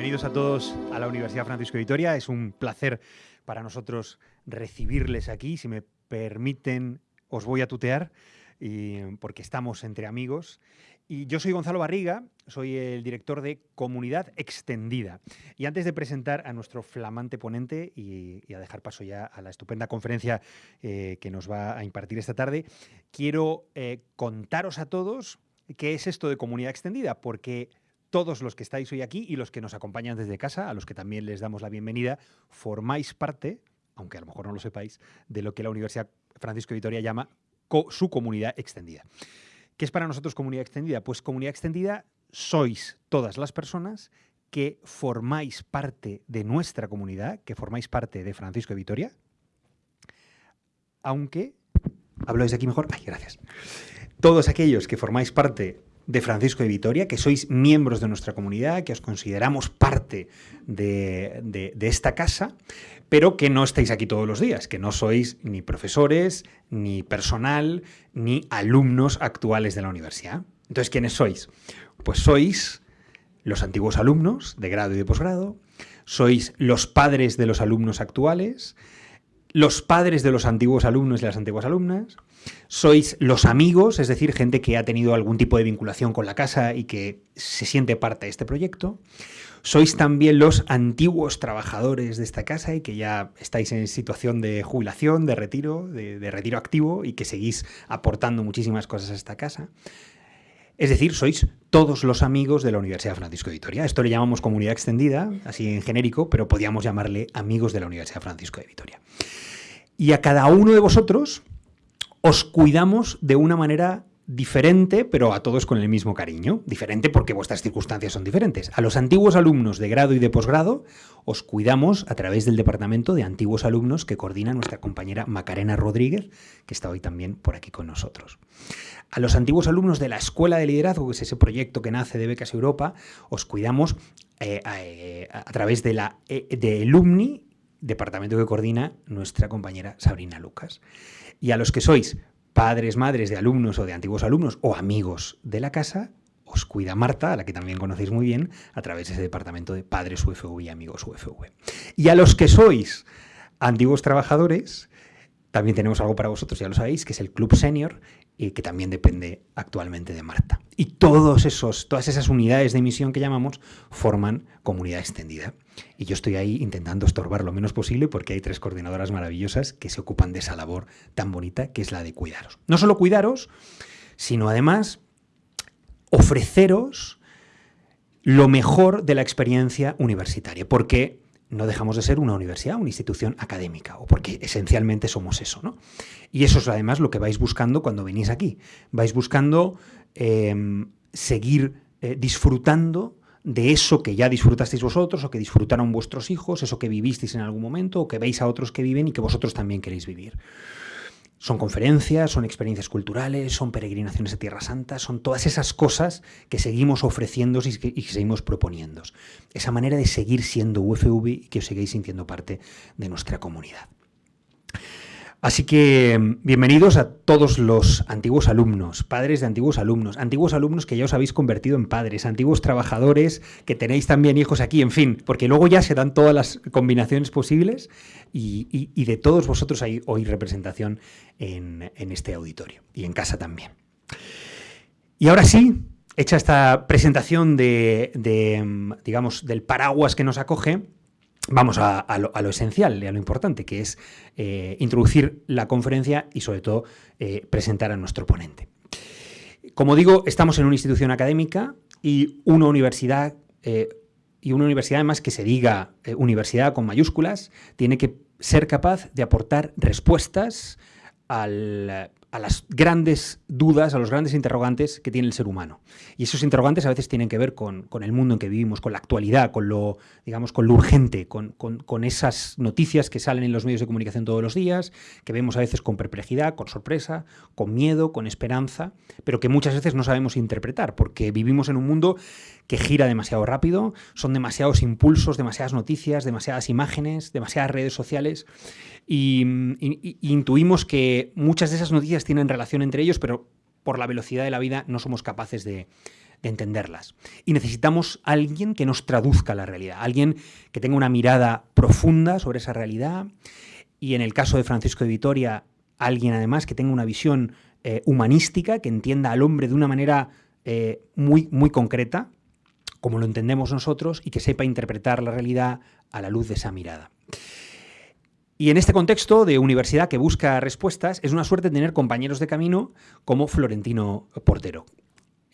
Bienvenidos a todos a la Universidad Francisco de Vitoria. Es un placer para nosotros recibirles aquí. Si me permiten, os voy a tutear porque estamos entre amigos. Y yo soy Gonzalo Barriga, soy el director de Comunidad Extendida. Y antes de presentar a nuestro flamante ponente y, a dejar paso ya a la estupenda conferencia eh, que nos va a impartir esta tarde, quiero eh, contaros a todos qué es esto de Comunidad Extendida, porque todos los que estáis hoy aquí y los que nos acompañan desde casa, a los que también les damos la bienvenida, formáis parte, aunque a lo mejor no lo sepáis, de lo que la Universidad Francisco de Vitoria llama su comunidad extendida. ¿Qué es para nosotros comunidad extendida? Pues comunidad extendida sois todas las personas que formáis parte de nuestra comunidad, que formáis parte de Francisco de Vitoria, aunque... ¿Hablo desde aquí mejor? Ay, gracias. Todos aquellos que formáis parte de Francisco de Vitoria, que sois miembros de nuestra comunidad, que os consideramos parte de, esta casa, pero que no estáis aquí todos los días, que no sois ni profesores, ni personal, ni alumnos actuales de la universidad. Entonces, ¿quiénes sois? Pues sois los antiguos alumnos de grado y de posgrado, sois los padres de los alumnos actuales, los padres de los antiguos alumnos y las antiguas alumnas, sois los amigos, es decir, gente que ha tenido algún tipo de vinculación con la casa y que se siente parte de este proyecto. Sois también los antiguos trabajadores de esta casa y que ya estáis en situación de jubilación, de retiro, de, retiro activo y que seguís aportando muchísimas cosas a esta casa. Es decir, sois todos los amigos de la Universidad Francisco de Vitoria. Esto le llamamos comunidad extendida, así en genérico, pero podríamos llamarle amigos de la Universidad Francisco de Vitoria. Y a cada uno de vosotros os cuidamos de una manera diferente, pero a todos con el mismo cariño. Diferente porque vuestras circunstancias son diferentes. A los antiguos alumnos de grado y de posgrado os cuidamos a través del departamento de antiguos alumnos que coordina nuestra compañera Macarena Rodríguez, que está hoy también por aquí con nosotros. A los antiguos alumnos de la Escuela de Liderazgo, que es ese proyecto que nace de Becas Europa, os cuidamos eh, eh, a, través de la eh, de Alumni, departamento que coordina nuestra compañera Sabrina Lucas. Y a los que sois padres, madres de alumnos o de antiguos alumnos o amigos de la casa, os cuida Marta, a la que también conocéis muy bien, a través de ese departamento de padres UFV y amigos UFV. Y a los que sois antiguos trabajadores, también tenemos algo para vosotros, ya lo sabéis, que es el Club Senior, que también depende actualmente de Marta. Y todos esos, todas esas unidades de emisión que llamamos forman comunidad extendida. Y yo estoy ahí intentando estorbar lo menos posible porque hay tres coordinadoras maravillosas que se ocupan de esa labor tan bonita que es la de cuidaros. No solo cuidaros, sino además ofreceros lo mejor de la experiencia universitaria. Porque no dejamos de ser una universidad, una institución académica, o porque esencialmente somos eso. ¿no? Y eso es además lo que vais buscando cuando venís aquí. Vais buscando em, seguir eh, disfrutando de eso que ya disfrutasteis vosotros o que disfrutaron vuestros hijos, eso que vivisteis en algún momento o que veis a otros que viven y que vosotros también queréis vivir. Son conferencias, son experiencias culturales, son peregrinaciones a Tierra Santa, son todas esas cosas que seguimos ofreciendo y que, seguimos proponiendo. Esa manera de seguir siendo UFV y que os sigáis sintiendo parte de nuestra comunidad. Así que bienvenidos a todos los antiguos alumnos, padres de antiguos alumnos, antiguos alumnos que ya os habéis convertido en padres, antiguos trabajadores que tenéis también hijos aquí, en fin, porque luego ya se dan todas las combinaciones posibles y, de todos vosotros hay hoy representación en, este auditorio y en casa también. Y ahora sí, hecha esta presentación de, digamos, del paraguas que nos acoge, vamos a, lo, esencial y a lo importante, que es eh, introducir la conferencia y sobre todo eh, presentar a nuestro ponente. Como digo, estamos en una institución académica y una universidad, eh, y una universidad además que se diga universidad con mayúsculas, tiene que ser capaz de aportar respuestas al a las grandes dudas, a los grandes interrogantes que tiene el ser humano. Y esos interrogantes a veces tienen que ver con, el mundo en que vivimos, con la actualidad, con lo, digamos, con lo urgente, con, esas noticias que salen en los medios de comunicación todos los días, que vemos a veces con perplejidad, con sorpresa, con miedo, con esperanza, pero que muchas veces no sabemos interpretar, porque vivimos en un mundo que gira demasiado rápido, son demasiados impulsos, demasiadas noticias, demasiadas imágenes, demasiadas redes sociales, y, intuimos que muchas de esas noticias tienen relación entre ellos, pero por la velocidad de la vida no somos capaces de, entenderlas. Y necesitamos alguien que nos traduzca la realidad, alguien que tenga una mirada profunda sobre esa realidad y en el caso de Francisco de Vitoria, alguien además que tenga una visión eh, humanística, que entienda al hombre de una manera eh, muy, muy concreta, como lo entendemos nosotros, y que sepa interpretar la realidad a la luz de esa mirada. Y en este contexto de universidad que busca respuestas, es una suerte tener compañeros de camino como Florentino Portero.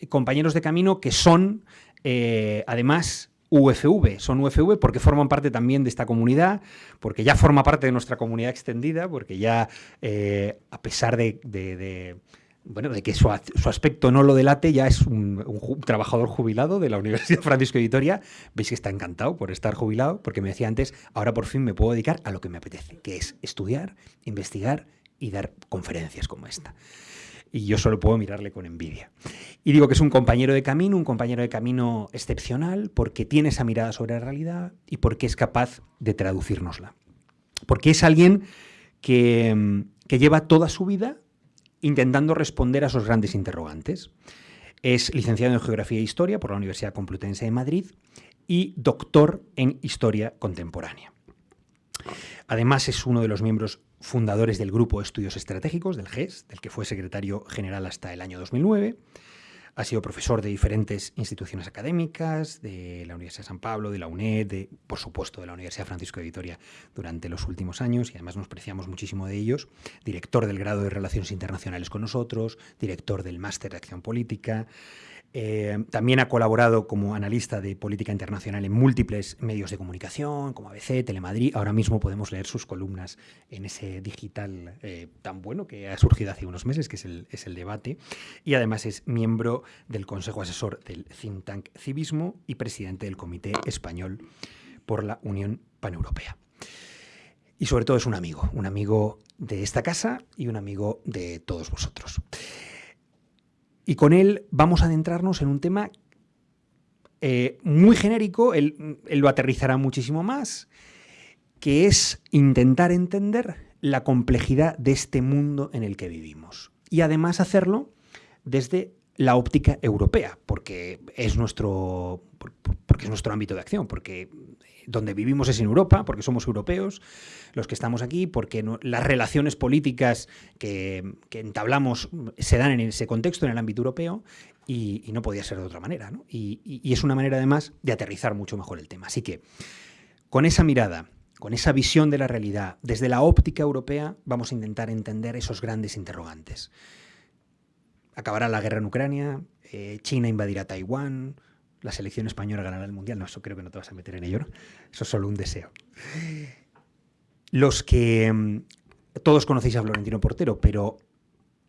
Compañeros de camino que son, eh, además, UFV. Son UFV porque forman parte también de esta comunidad, porque ya forma parte de nuestra comunidad extendida, porque ya, eh, a pesar de bueno, de que su, aspecto no lo delate, ya es un, trabajador jubilado de la Universidad Francisco de Vitoria. Veis que está encantado por estar jubilado, porque me decía antes, ahora por fin me puedo dedicar a lo que me apetece, que es estudiar, investigar y dar conferencias como esta. Y yo solo puedo mirarle con envidia. Y digo que es un compañero de camino, un compañero de camino excepcional, porque tiene esa mirada sobre la realidad y porque es capaz de traducirnosla. Porque es alguien que, que lleva toda su vida intentando responder a esos grandes interrogantes. Es licenciado en Geografía e Historia por la Universidad Complutense de Madrid y doctor en Historia Contemporánea. Además, es uno de los miembros fundadores del Grupo de Estudios Estratégicos, del GES, del que fue secretario general hasta el año 2009. Ha sido profesor de diferentes instituciones académicas, de la Universidad de San Pablo, de la UNED, de, por supuesto de la Universidad Francisco de Vitoria durante los últimos años y además nos preciamos muchísimo de ellos. Director del grado de Relaciones Internacionales con nosotros, director del Máster de Acción Política, eh, también ha colaborado como analista de política internacional en múltiples medios de comunicación, como ABC, Telemadrid. Ahora mismo podemos leer sus columnas en ese digital eh, tan bueno que ha surgido hace unos meses, que es el, es el debate. Y además es miembro del Consejo Asesor del think tank Civismo y presidente del Comité Español por la Unión Paneuropea. Y sobre todo es un amigo, un amigo de esta casa y un amigo de todos vosotros. Y con él vamos a adentrarnos en un tema eh, muy genérico, él, lo aterrizará muchísimo más, que es intentar entender la complejidad de este mundo en el que vivimos. Y además hacerlo desde la óptica europea, porque es nuestro, porque es nuestro ámbito de acción, porque donde vivimos es en Europa, porque somos europeos los que estamos aquí, porque las relaciones políticas que, entablamos se dan en ese contexto, en el ámbito europeo, y, no podía ser de otra manera. Y, es una manera además de aterrizar mucho mejor el tema. Así que con esa mirada, con esa visión de la realidad, desde la óptica europea, vamos a intentar entender esos grandes interrogantes. ¿Acabará la guerra en Ucrania? Eh, ¿China invadirá Taiwán? La selección española ganará el Mundial. No, eso creo que no te vas a meter en ello, Eso es solo un deseo. Los que... Mm, todos conocéis a Florentino Portero, pero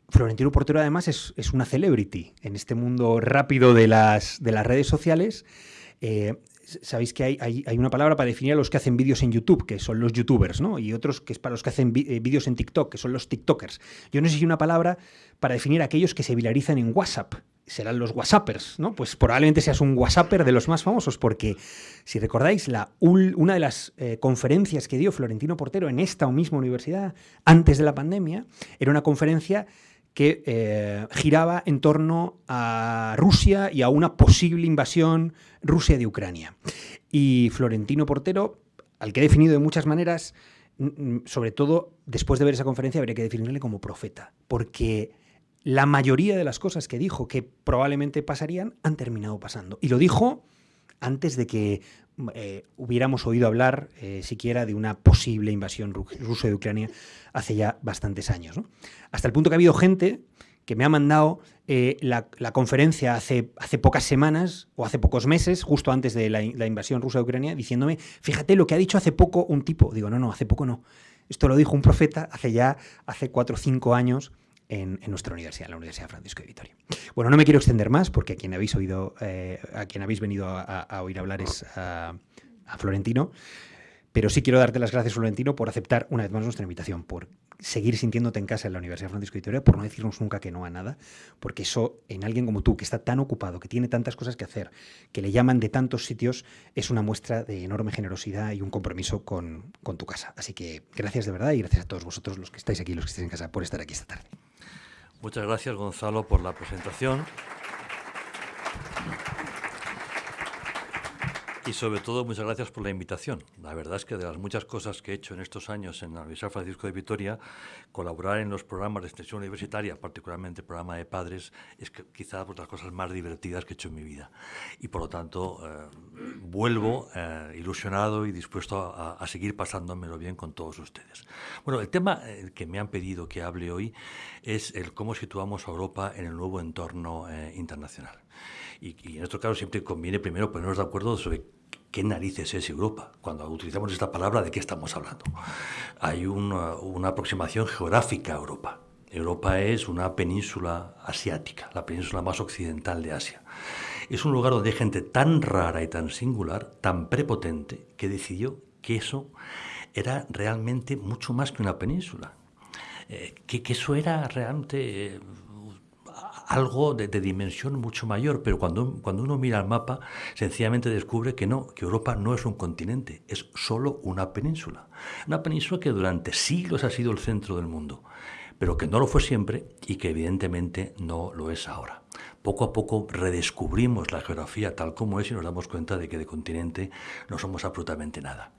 Florentino Portero además es, una celebrity en este mundo rápido de las, de las redes sociales. Eh, sabéis que hay, hay, una palabra para definir a los que hacen vídeos en YouTube, que son los youtubers, ¿no? Y otros que es para los que hacen eh, vídeos en TikTok, que son los tiktokers. Yo no sé si hay una palabra para definir a aquellos que se viralizan en WhatsApp, serán los WhatsAppers, ¿no? Pues probablemente seas un WhatsApper de los más famosos, porque si recordáis, la, una de las eh, conferencias que dio Florentino Portero en esta misma universidad antes de la pandemia era una conferencia que eh, giraba en torno a Rusia y a una posible invasión Rusia de Ucrania. Y Florentino Portero, al que he definido de muchas maneras, sobre todo después de ver esa conferencia, habría que definirle como profeta, porque la mayoría de las cosas que dijo que probablemente pasarían han terminado pasando. Y lo dijo antes de que eh, hubiéramos oído hablar eh, siquiera de una posible invasión rusa de Ucrania hace ya bastantes años. Hasta el punto que ha habido gente que me ha mandado eh, la, conferencia hace, hace pocas semanas o hace pocos meses, justo antes de la, invasión rusa de Ucrania, diciéndome, fíjate lo que ha dicho hace poco un tipo. Digo, no, no, hace poco no. Esto lo dijo un profeta hace ya, hace cuatro o cinco años en, nuestra universidad, la Universidad Francisco de Vitoria. Bueno, no me quiero extender más porque a quien habéis oído, eh, a quien habéis venido a, oír hablar es a, Florentino, pero sí quiero darte las gracias, Florentino, por aceptar una vez más nuestra invitación, por seguir sintiéndote en casa en la Universidad Francisco de Vitoria, por no decirnos nunca que no a nada, porque eso en alguien como tú, que está tan ocupado, que tiene tantas cosas que hacer, que le llaman de tantos sitios, es una muestra de enorme generosidad y un compromiso con, con tu casa. Así que gracias de verdad y gracias a todos vosotros los que estáis aquí, los que estáis en casa, por estar aquí esta tarde. Muchas gracias, Gonzalo, por la presentación. Y sobre todo, muchas gracias por la invitación. La verdad es que de las muchas cosas que he hecho en estos años en la Universidad Francisco de Vitoria, colaborar en los programas de extensión universitaria, particularmente el programa de padres, es que, quizás de las cosas más divertidas que he hecho en mi vida. Y por lo tanto, eh, vuelvo eh, ilusionado y dispuesto a, a, seguir pasándomelo bien con todos ustedes. Bueno, el tema eh, que me han pedido que hable hoy es el cómo situamos a Europa en el nuevo entorno internacional. Y, y, en nuestro caso siempre conviene primero ponernos de acuerdo sobre ¿Qué narices es Europa? Cuando utilizamos esta palabra, ¿de qué estamos hablando? Hay una, una, aproximación geográfica a Europa. Europa es una península asiática, la península más occidental de Asia. Es un lugar donde gente tan rara y tan singular, tan prepotente, que decidió que eso era realmente mucho más que una península. Eh, que, que, eso era realmente... Eh, algo de, dimensión mucho mayor, pero cuando, cuando uno mira el mapa, sencillamente descubre que no, que Europa no es un continente, es solo una península. Una península que durante siglos ha sido el centro del mundo, pero que no lo fue siempre y que evidentemente no lo es ahora. Poco a poco redescubrimos la geografía tal como es y nos damos cuenta de que de continente no somos absolutamente nada.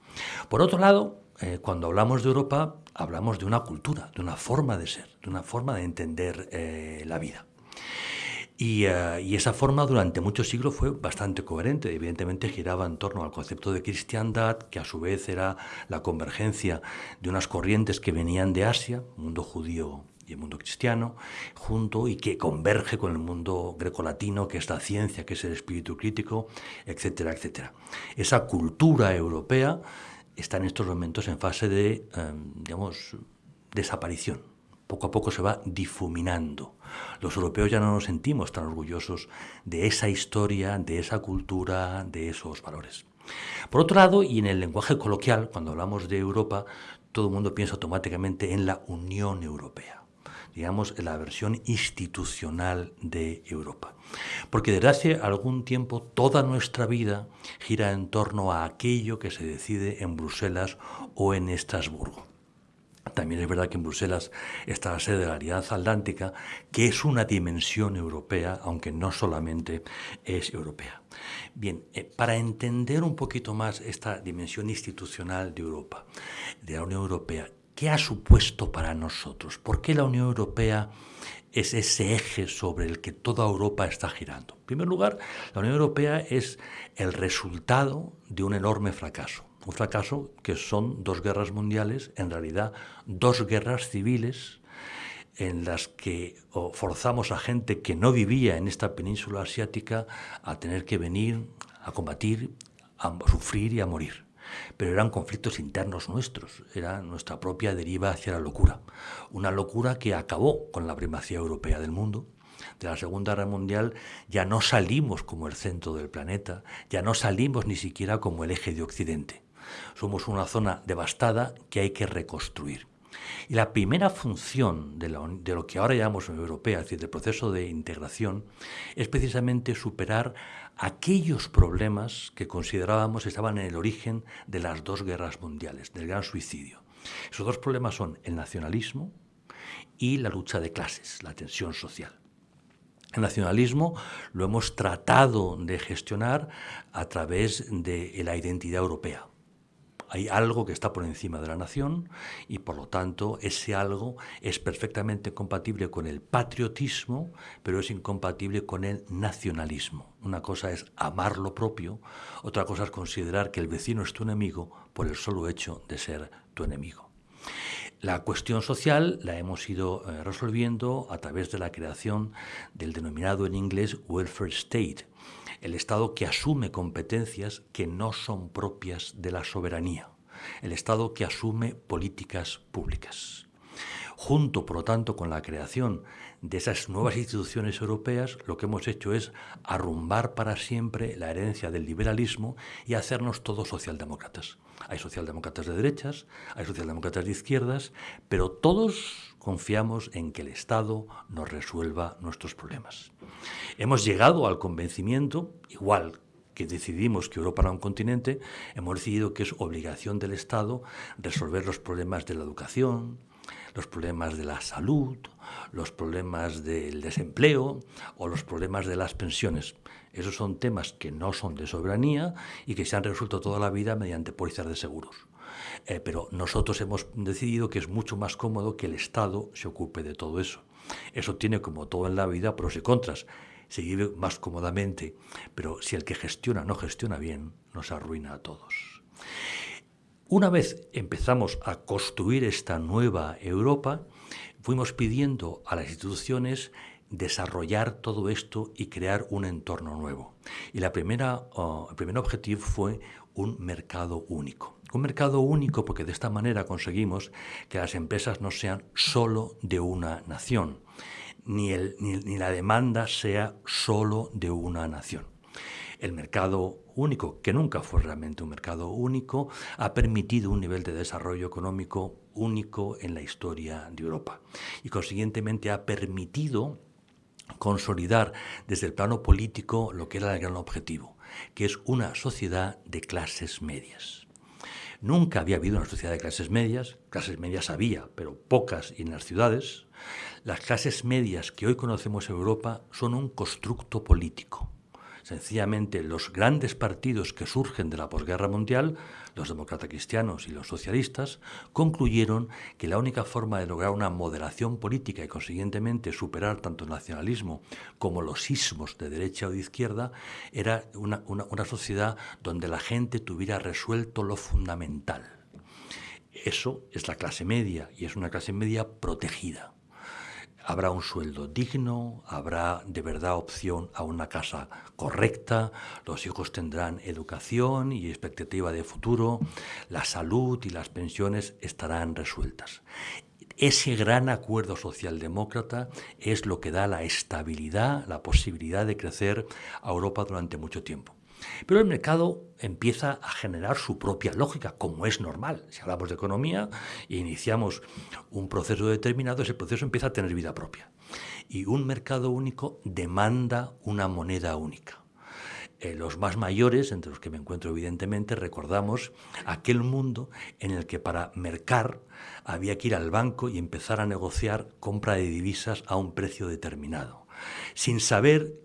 Por otro lado, eh, cuando hablamos de Europa, hablamos de una cultura, de una forma de ser, de una forma de entender eh, la vida. Y, uh, y, esa forma durante muchos siglos fue bastante coherente. Evidentemente giraba en torno al concepto de cristiandad, que a su vez era la convergencia de unas corrientes que venían de Asia, mundo judío y el mundo cristiano, junto y que converge con el mundo grecolatino, que es la ciencia, que es el espíritu crítico, etcétera, etcétera. Esa cultura europea está en estos momentos en fase de, um, digamos, desaparición poco a poco se va difuminando. Los europeos ya no nos sentimos tan orgullosos de esa historia, de esa cultura, de esos valores. Por otro lado, y en el lenguaje coloquial, cuando hablamos de Europa, todo el mundo piensa automáticamente en la Unión Europea, digamos, en la versión institucional de Europa. Porque desde hace algún tiempo toda nuestra vida gira en torno a aquello que se decide en Bruselas o en Estrasburgo. También es verdad que en Bruselas está la sede de la Alianza Atlántica, que es una dimensión europea, aunque no solamente es europea. Bien, eh, para entender un poquito más esta dimensión institucional de Europa, de la Unión Europea, ¿qué ha supuesto para nosotros? ¿Por qué la Unión Europea es ese eje sobre el que toda Europa está girando? En primer lugar, la Unión Europea es el resultado de un enorme fracaso un fracaso que son dos guerras mundiales, en realidad dos guerras civiles en las que forzamos a gente que no vivía en esta península asiática a tener que venir a combatir, a sufrir y a morir. Pero eran conflictos internos nuestros, era nuestra propia deriva hacia la locura. Una locura que acabó con la primacía europea del mundo, de la Segunda Guerra Mundial ya no salimos como el centro del planeta, ya no salimos ni siquiera como el eje de Occidente. Somos una zona devastada que hay que reconstruir. Y la primera función de, lo que ahora llamamos Unión Europea, es decir, del proceso de integración, es precisamente superar aquellos problemas que considerábamos estaban en el origen de las dos guerras mundiales, del gran suicidio. Esos dos problemas son el nacionalismo y la lucha de clases, la tensión social. El nacionalismo lo hemos tratado de gestionar a través de la identidad europea, hay algo que está por encima de la nación y por lo tanto ese algo es perfectamente compatible con el patriotismo, pero es incompatible con el nacionalismo. Una cosa es amar lo propio, otra cosa es considerar que el vecino es tu enemigo por el solo hecho de ser tu enemigo. La cuestión social la hemos ido eh, resolviendo a través de la creación del denominado en inglés welfare state, el Estado que asume competencias que no son propias de la soberanía, el Estado que asume políticas públicas. Junto, por lo tanto, con la creación de esas nuevas instituciones europeas, lo que hemos hecho es arrumbar para siempre la herencia del liberalismo y hacernos todos socialdemócratas. Hay socialdemócratas de derechas, hay socialdemócratas de izquierdas, pero todos confiamos en que el Estado nos resuelva nuestros problemas. Hemos llegado al convencimiento, igual que decidimos que Europa era un continente, hemos decidido que es obligación del Estado resolver los problemas de la educación, los problemas de la salud, los problemas del desempleo o los problemas de las pensiones. Esos son temas que no son de soberanía y que se han resuelto toda la vida mediante pólizas de seguros. Eh, pero nosotros hemos decidido que es mucho más cómodo que el Estado se ocupe de todo eso. Eso tiene, como todo en la vida, pros y contras. Se vive más cómodamente, pero si el que gestiona no gestiona bien, nos arruina a todos. Una vez empezamos a construir esta nueva Europa, fuimos pidiendo a las instituciones desarrollar todo esto y crear un entorno nuevo. Y la primera, uh, el primer objetivo fue un mercado único. Un mercado único porque de esta manera conseguimos que las empresas no sean solo de una nación, ni, ni la demanda sea solo de una nación. El mercado único, que nunca fue realmente un mercado único, ha permitido un nivel de desarrollo económico único en la historia de Europa y consiguientemente ha permitido consolidar desde el plano político lo que era el gran objetivo, que es una sociedad de clases medias. Nunca había habido una sociedad de clases medias, clases medias había, pero pocas y en las ciudades. Las clases medias que hoy conocemos en Europa son un constructo político. Sencillamente, los grandes partidos que surgen de la posguerra mundial, los demócratas cristianos y los socialistas, concluyeron que la única forma de lograr una moderación política y consiguientemente superar tanto el nacionalismo como los sismos de derecha o de izquierda era una sociedad donde la gente tuviera resuelto lo fundamental. Eso es la clase media y es una clase media protegida habrá un sueldo digno, habrá de verdad opción a una casa correcta, los hijos tendrán educación y expectativa de futuro, la salud y las pensiones estarán resueltas. Ese gran acuerdo socialdemócrata es lo que da la estabilidad, la posibilidad de crecer a Europa durante mucho tiempo. Pero el mercado empieza a generar su propia lógica, como es normal. Si hablamos de economía e iniciamos un proceso determinado, ese proceso empieza a tener vida propia. Y un mercado único demanda una moneda única. Eh, los más mayores, entre los que me encuentro evidentemente, recordamos aquel mundo en el que para mercar había que ir al banco y empezar a negociar compra de divisas a un precio determinado, sin saber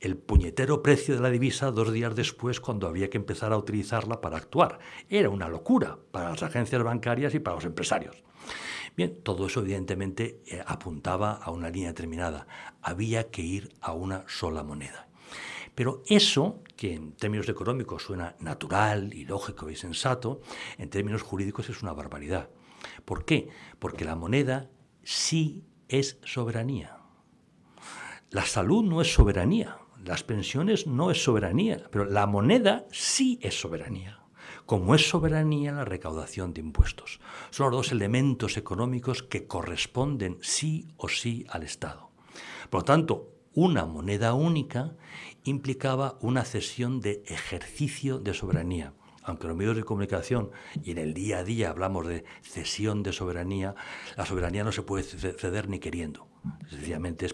el puñetero precio de la divisa dos días después cuando había que empezar a utilizarla para actuar. Era una locura para las agencias bancarias y para los empresarios. Bien, todo eso evidentemente eh, apuntaba a una línea determinada. Había que ir a una sola moneda. Pero eso, que en términos económicos suena natural y lógico y sensato, en términos jurídicos es una barbaridad. ¿Por qué? Porque la moneda sí es soberanía. La salud no es soberanía, las pensiones no es soberanía, pero la moneda sí es soberanía. Como es soberanía la recaudación de impuestos. Son los dos elementos económicos que corresponden sí o sí al Estado. Por lo tanto, una moneda única implicaba una cesión de ejercicio de soberanía. Aunque los medios de comunicación y en el día a día hablamos de cesión de soberanía, la soberanía no se puede ceder ni queriendo. Sencillamente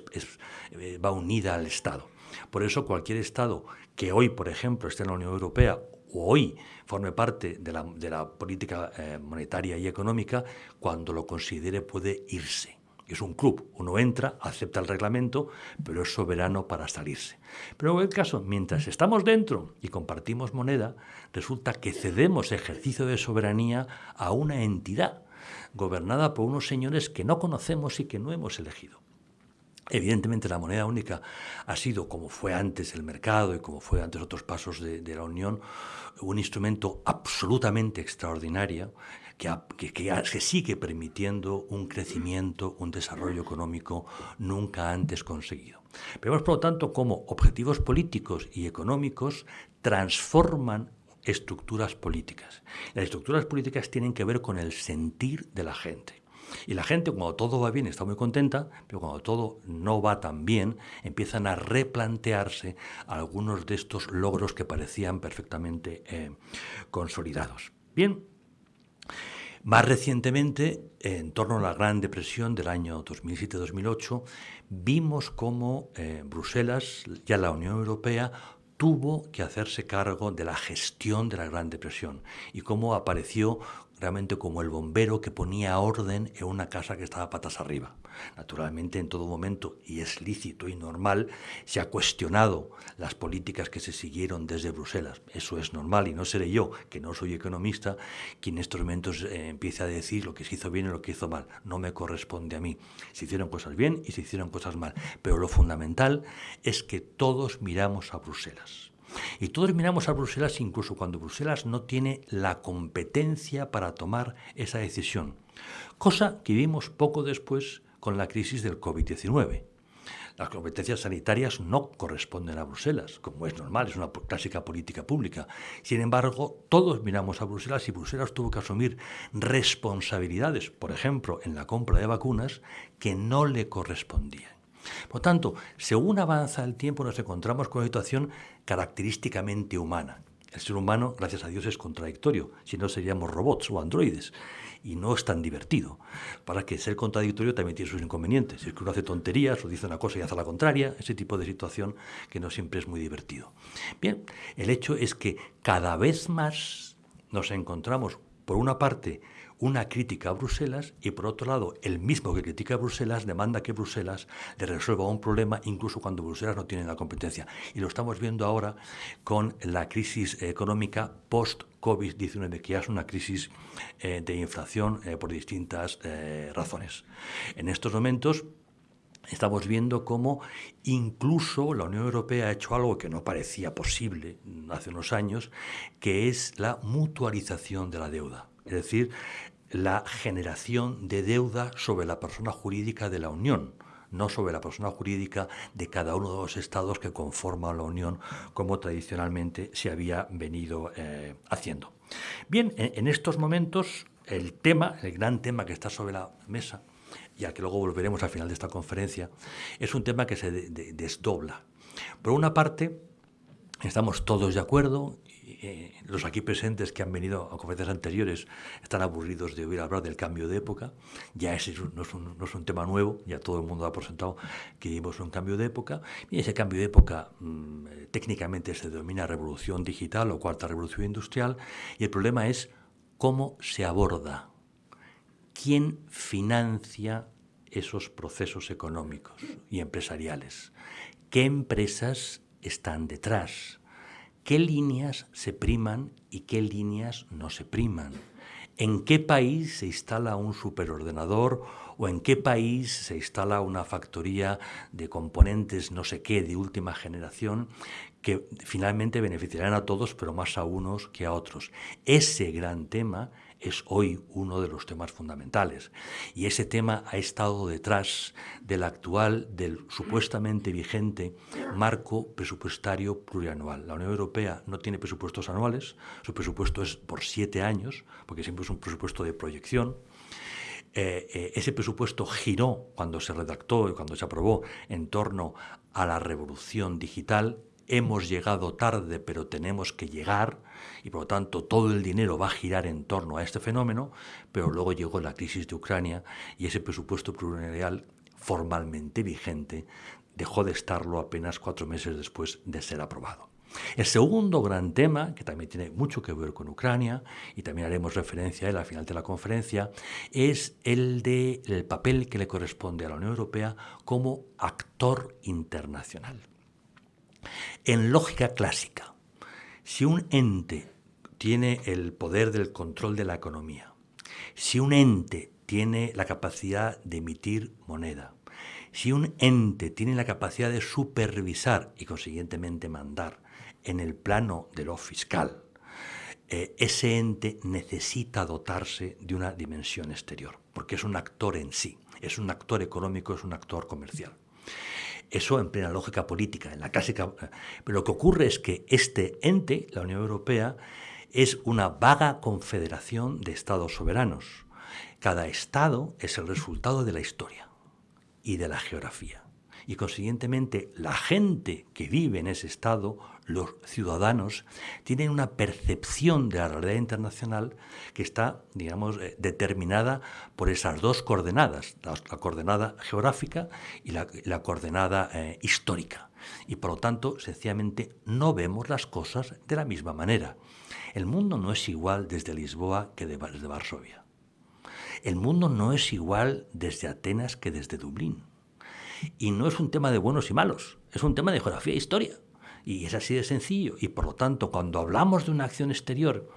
eh, va unida al Estado. Por eso cualquier Estado que hoy, por ejemplo, esté en la Unión Europea o hoy forme parte de la, política eh, monetaria y económica, cuando lo considere puede irse. Es un club, uno entra, acepta el reglamento, pero es soberano para salirse. Pero en el caso, mientras estamos dentro y compartimos moneda, resulta que cedemos ejercicio de soberanía a una entidad gobernada por unos señores que no conocemos y que no hemos elegido. Evidentemente la moneda única ha sido, como fue antes el mercado y como fue antes otros pasos de, la Unión, un instrumento absolutamente extraordinario que, que, sigue permitiendo un crecimiento, un desarrollo económico nunca antes conseguido. Vemos, por lo tanto, cómo objetivos políticos y económicos transforman estructuras políticas. Las estructuras políticas tienen que ver con el sentir de la gente. Y la gente, cuando todo va bien, está muy contenta, pero cuando todo no va tan bien, empiezan a replantearse algunos de estos logros que parecían perfectamente eh, consolidados. Bien, más recientemente, en torno a la Gran Depresión del año 2007-2008, vimos cómo eh, Bruselas, ya la Unión Europea, tuvo que hacerse cargo de la gestión de la Gran Depresión y cómo apareció como el bombero que ponía orden en una casa que estaba patas arriba. Naturalmente, en todo momento, y es lícito y normal, se ha cuestionado las políticas que se siguieron desde Bruselas. Eso es normal y no seré yo, que no soy economista, quien en estos momentos eh, empiece a decir lo que se hizo bien y lo que hizo mal. No me corresponde a mí. Se hicieron cosas bien y se hicieron cosas mal. Pero lo fundamental es que todos miramos a Bruselas. Y todos miramos a Bruselas incluso cuando Bruselas no tiene la competencia para tomar esa decisión, cosa que vimos poco después con la crisis del COVID-19. Las competencias sanitarias no corresponden a Bruselas, como es normal, es una clásica política pública. Sin embargo, todos miramos a Bruselas y Bruselas tuvo que asumir responsabilidades, por ejemplo, en la compra de vacunas, que no le correspondían. Por tanto, según avanza el tiempo nos encontramos con una situación característicamente humana. El ser humano, gracias a Dios, es contradictorio, si no seríamos robots o androides, y no es tan divertido. Para que ser contradictorio también tiene sus inconvenientes. Si es que uno hace tonterías o dice una cosa y hace la contraria, ese tipo de situación que no siempre es muy divertido. Bien, el hecho es que cada vez más nos encontramos, por una parte, una crítica a Bruselas y por otro lado el mismo que critica a Bruselas demanda que Bruselas le resuelva un problema incluso cuando Bruselas no tiene la competencia. Y lo estamos viendo ahora con la crisis económica post-COVID-19, que ya es una crisis eh, de inflación eh, por distintas eh, razones. En estos momentos estamos viendo cómo incluso la Unión Europea ha hecho algo que no parecía posible hace unos años, que es la mutualización de la deuda. Es decir, la generación de deuda sobre la persona jurídica de la Unión, no sobre la persona jurídica de cada uno de los estados que conforman la Unión, como tradicionalmente se había venido eh, haciendo. Bien, en, estos momentos el tema, el gran tema que está sobre la mesa, y al que luego volveremos al final de esta conferencia, es un tema que se desdobla. Por una parte, estamos todos de acuerdo eh, los aquí presentes que han venido a conferencias anteriores están aburridos de oír hablar del cambio de época. Ya ese no es un, no es un tema nuevo, ya todo el mundo ha presentado que vivimos un cambio de época. Y ese cambio de época mm, eh, técnicamente se denomina revolución digital o cuarta revolución industrial. Y el problema es cómo se aborda, quién financia esos procesos económicos y empresariales, qué empresas están detrás qué líneas se priman y qué líneas no se priman. ¿En qué país se instala un superordenador o en qué país se instala una factoría de componentes no sé qué de última generación que finalmente beneficiarán a todos, pero más a unos que a otros? Ese gran tema es hoy uno de los temas fundamentales. Y ese tema ha estado detrás del actual, del supuestamente vigente marco presupuestario plurianual. La Unión Europea no tiene presupuestos anuales, su presupuesto es por siete años, porque siempre es un presupuesto de proyección. Eh, eh, ese presupuesto giró cuando se redactó y cuando se aprobó en torno a la revolución digital hemos llegado tarde, pero tenemos que llegar, y por lo tanto todo el dinero va a girar en torno a este fenómeno, pero luego llegó la crisis de Ucrania y ese presupuesto plurianual formalmente vigente dejó de estarlo apenas cuatro meses después de ser aprobado. El segundo gran tema, que también tiene mucho que ver con Ucrania, y también haremos referencia a él al final de la conferencia, es el del papel que le corresponde a la Unión Europea como actor internacional. En lógica clásica, si un ente tiene el poder del control de la economía, si un ente tiene la capacidad de emitir moneda, si un ente tiene la capacidad de supervisar y consiguientemente mandar en el plano de lo fiscal, eh, ese ente necesita dotarse de una dimensión exterior, porque es un actor en sí, es un actor económico, es un actor comercial. Eso en plena lógica política, en la clásica. Pero lo que ocurre es que este ente, la Unión Europea, es una vaga confederación de estados soberanos. Cada estado es el resultado de la historia y de la geografía. Y consiguientemente la gente que vive en ese estado los ciudadanos tienen una percepción de la realidad internacional que está, digamos, eh, determinada por esas dos coordenadas, la, coordenada geográfica y la, coordenada eh, histórica. Y por lo tanto, sencillamente, no vemos las cosas de la misma manera. El mundo no es igual desde Lisboa que desde Varsovia. El mundo no es igual desde Atenas que desde Dublín. Y no es un tema de buenos y malos, es un tema de geografía e historia. Y es así de sencillo. Y por lo tanto, cuando hablamos de una acción exterior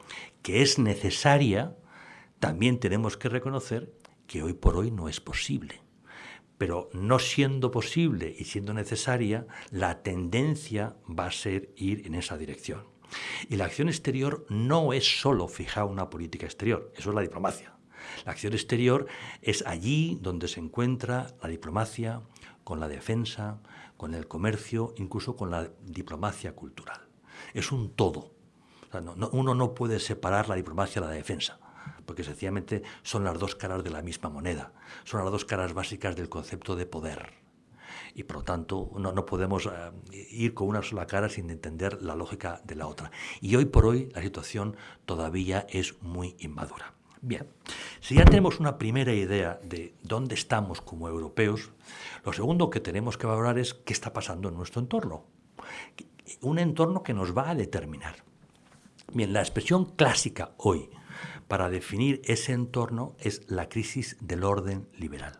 que es necesaria, también tenemos que reconocer que hoy por hoy no es posible. Pero no siendo posible y siendo necesaria, la tendencia va a ser ir en esa dirección. Y la acción exterior no es solo fijar una política exterior, eso es la diplomacia. La acción exterior es allí donde se encuentra la diplomacia con la defensa, con el comercio, incluso con la diplomacia cultural. Es un todo. uno no puede separar la diplomacia de la defensa, porque sencillamente son las dos caras de la misma moneda, son las dos caras básicas del concepto de poder. Y por lo tanto no, no podemos eh, ir con una sola cara sin entender la lógica de la otra. Y hoy por hoy la situación todavía es muy inmadura. Bien, si ya tenemos una primera idea de dónde estamos como europeos, lo segundo que tenemos que valorar es qué está pasando en nuestro entorno. Un entorno que nos va a determinar. Bien, la expresión clásica hoy para definir ese entorno es la crisis del orden liberal.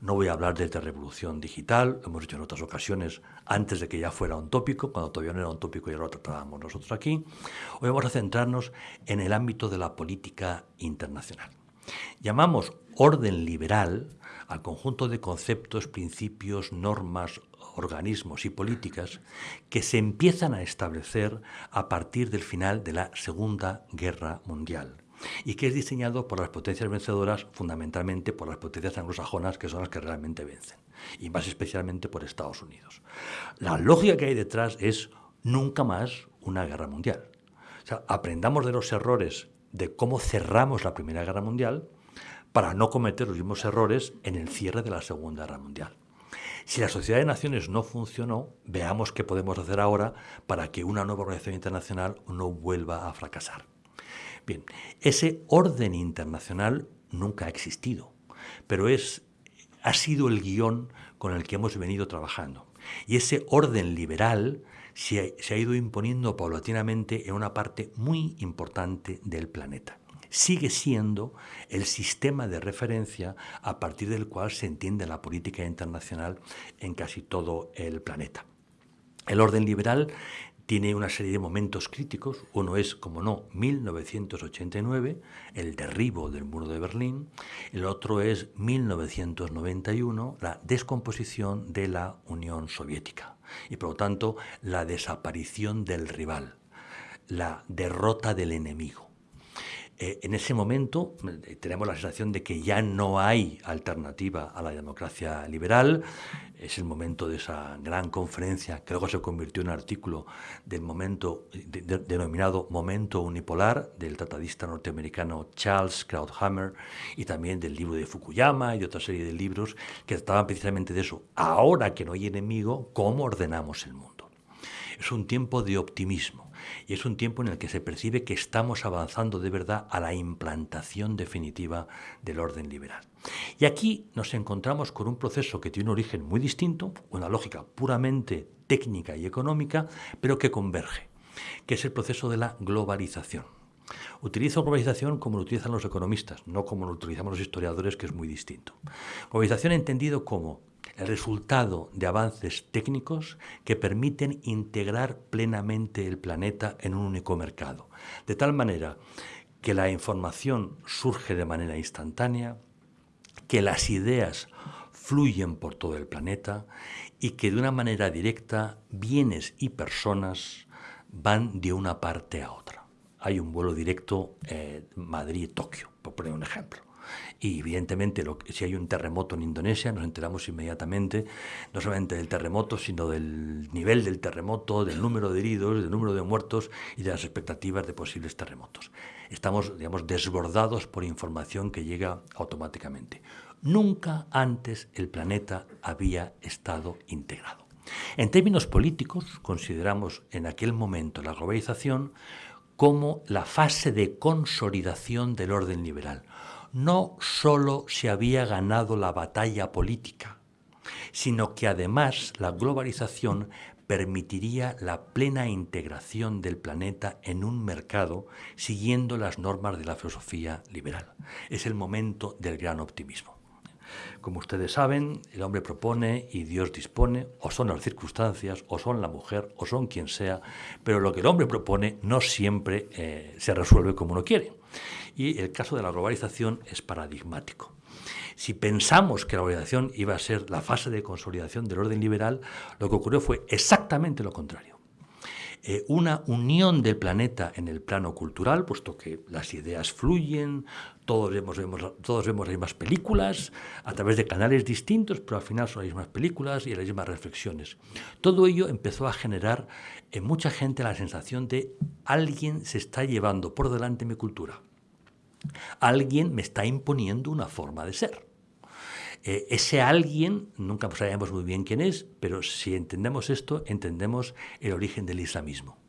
No voy a hablar de revolución digital, lo hemos hecho en otras ocasiones antes de que ya fuera un tópico, cuando todavía no era un tópico y ya lo tratábamos nosotros aquí. Hoy vamos a centrarnos en el ámbito de la política internacional. Llamamos orden liberal al conjunto de conceptos, principios, normas, organismos y políticas que se empiezan a establecer a partir del final de la Segunda Guerra Mundial y que es diseñado por las potencias vencedoras, fundamentalmente por las potencias anglosajonas, que son las que realmente vencen, y más especialmente por Estados Unidos. La lógica que hay detrás es nunca más una guerra mundial. O sea, aprendamos de los errores de cómo cerramos la Primera Guerra Mundial para no cometer los mismos errores en el cierre de la Segunda Guerra Mundial. Si la Sociedad de Naciones no funcionó, veamos qué podemos hacer ahora para que una nueva organización internacional no vuelva a fracasar. Bien, ese orden internacional nunca ha existido, pero es, ha sido el guion con el que hemos venido trabajando. Y ese orden liberal se ha ido imponiendo paulatinamente en una parte muy importante del planeta sigue siendo el sistema de referencia a partir del cual se entiende la política internacional en casi todo el planeta. El orden liberal tiene una serie de momentos críticos. Uno es, como no, 1989, el derribo del muro de Berlín. El otro es 1991, la descomposición de la Unión Soviética. Y por lo tanto, la desaparición del rival, la derrota del enemigo. Eh, en ese momento eh, tenemos la sensación de que ya no hay alternativa a la democracia liberal. Es el momento de esa gran conferencia que luego se convirtió en artículo del momento denominado Momento Unipolar del tratadista norteamericano Charles Krauthammer y también del libro de Fukuyama y otra serie de libros que trataban precisamente de eso. Ahora que no hay enemigo, ¿cómo ordenamos el mundo? Es un tiempo de optimismo y es un tiempo en el que se percibe que estamos avanzando de verdad a la implantación definitiva del orden liberal. Y aquí nos encontramos con un proceso que tiene un origen muy distinto, una lógica puramente técnica y económica, pero que converge, que es el proceso de la globalización. Utilizo globalización como lo utilizan los economistas, no como lo utilizamos los historiadores, que es muy distinto. Globalización entendido como resultado de avances técnicos que permiten integrar plenamente el planeta en un único mercado, de tal manera que la información surge de manera instantánea, que las ideas fluyen por todo el planeta y que de una manera directa bienes y personas van de una parte a otra. Hay un vuelo directo eh, Madrid-Tokio, por poner un ejemplo. Y evidentemente si hay un terremoto en Indonesia nos enteramos inmediatamente, no solamente del terremoto, sino del nivel del terremoto, del número de heridos, del número de muertos y de las expectativas de posibles terremotos. Estamos, digamos, desbordados por información que llega automáticamente. Nunca antes el planeta había estado integrado. En términos políticos, consideramos en aquel momento la globalización como la fase de consolidación del orden liberal, no solo se había ganado la batalla política, sino que además la globalización permitiría la plena integración del planeta en un mercado siguiendo las normas de la filosofía liberal. Es el momento del gran optimismo. Como ustedes saben, el hombre propone y Dios dispone, o son las circunstancias, o son la mujer, o son quien sea, pero lo que el hombre propone no siempre eh, se resuelve como uno quiere. Y el caso de la globalización es paradigmático. Si pensamos que la globalización iba a ser la fase de consolidación del orden liberal, lo que ocurrió fue exactamente lo contrario. Eh, una unión del planeta en el plano cultural, puesto que las ideas fluyen, todos vemos, todos vemos las mismas películas a través de canales distintos, pero al final son las mismas películas y las mismas reflexiones. Todo ello empezó a generar en mucha gente la sensación de alguien se está llevando por delante mi cultura. Alguien me está imponiendo una forma de ser. Eh, ese alguien, nunca sabemos muy bien quién es, pero si entendemos esto, entendemos el origen del islamismo.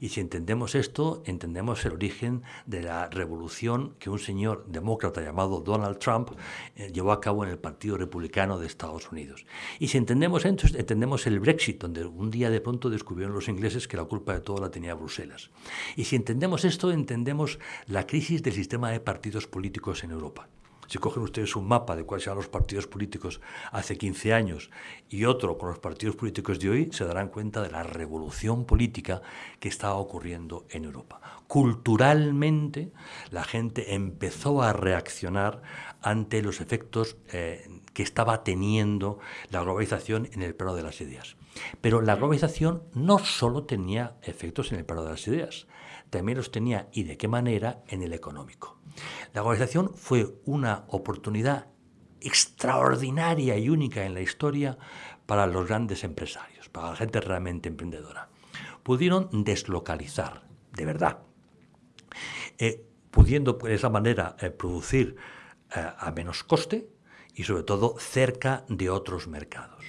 Y si entendemos esto, entendemos el origen de la revolución que un señor demócrata llamado Donald Trump eh, llevó a cabo en el Partido Republicano de Estados Unidos. Y si entendemos esto, entendemos el Brexit, donde un día de pronto descubrieron los ingleses que la culpa de todo la tenía Bruselas. Y si entendemos esto, entendemos la crisis del sistema de partidos políticos en Europa. Si cogen ustedes un mapa de cuáles eran los partidos políticos hace 15 años y otro con los partidos políticos de hoy, se darán cuenta de la revolución política que estaba ocurriendo en Europa. Culturalmente, la gente empezó a reaccionar ante los efectos eh, que estaba teniendo la globalización en el plano de las ideas. Pero la globalización no solo tenía efectos en el plano de las ideas, también los tenía, y de qué manera, en el económico. La globalización fue una oportunidad extraordinaria y única en la historia para los grandes empresarios, para la gente realmente emprendedora. Pudieron deslocalizar, de verdad, eh, pudiendo de esa manera eh, producir eh, a menos coste y sobre todo cerca de otros mercados.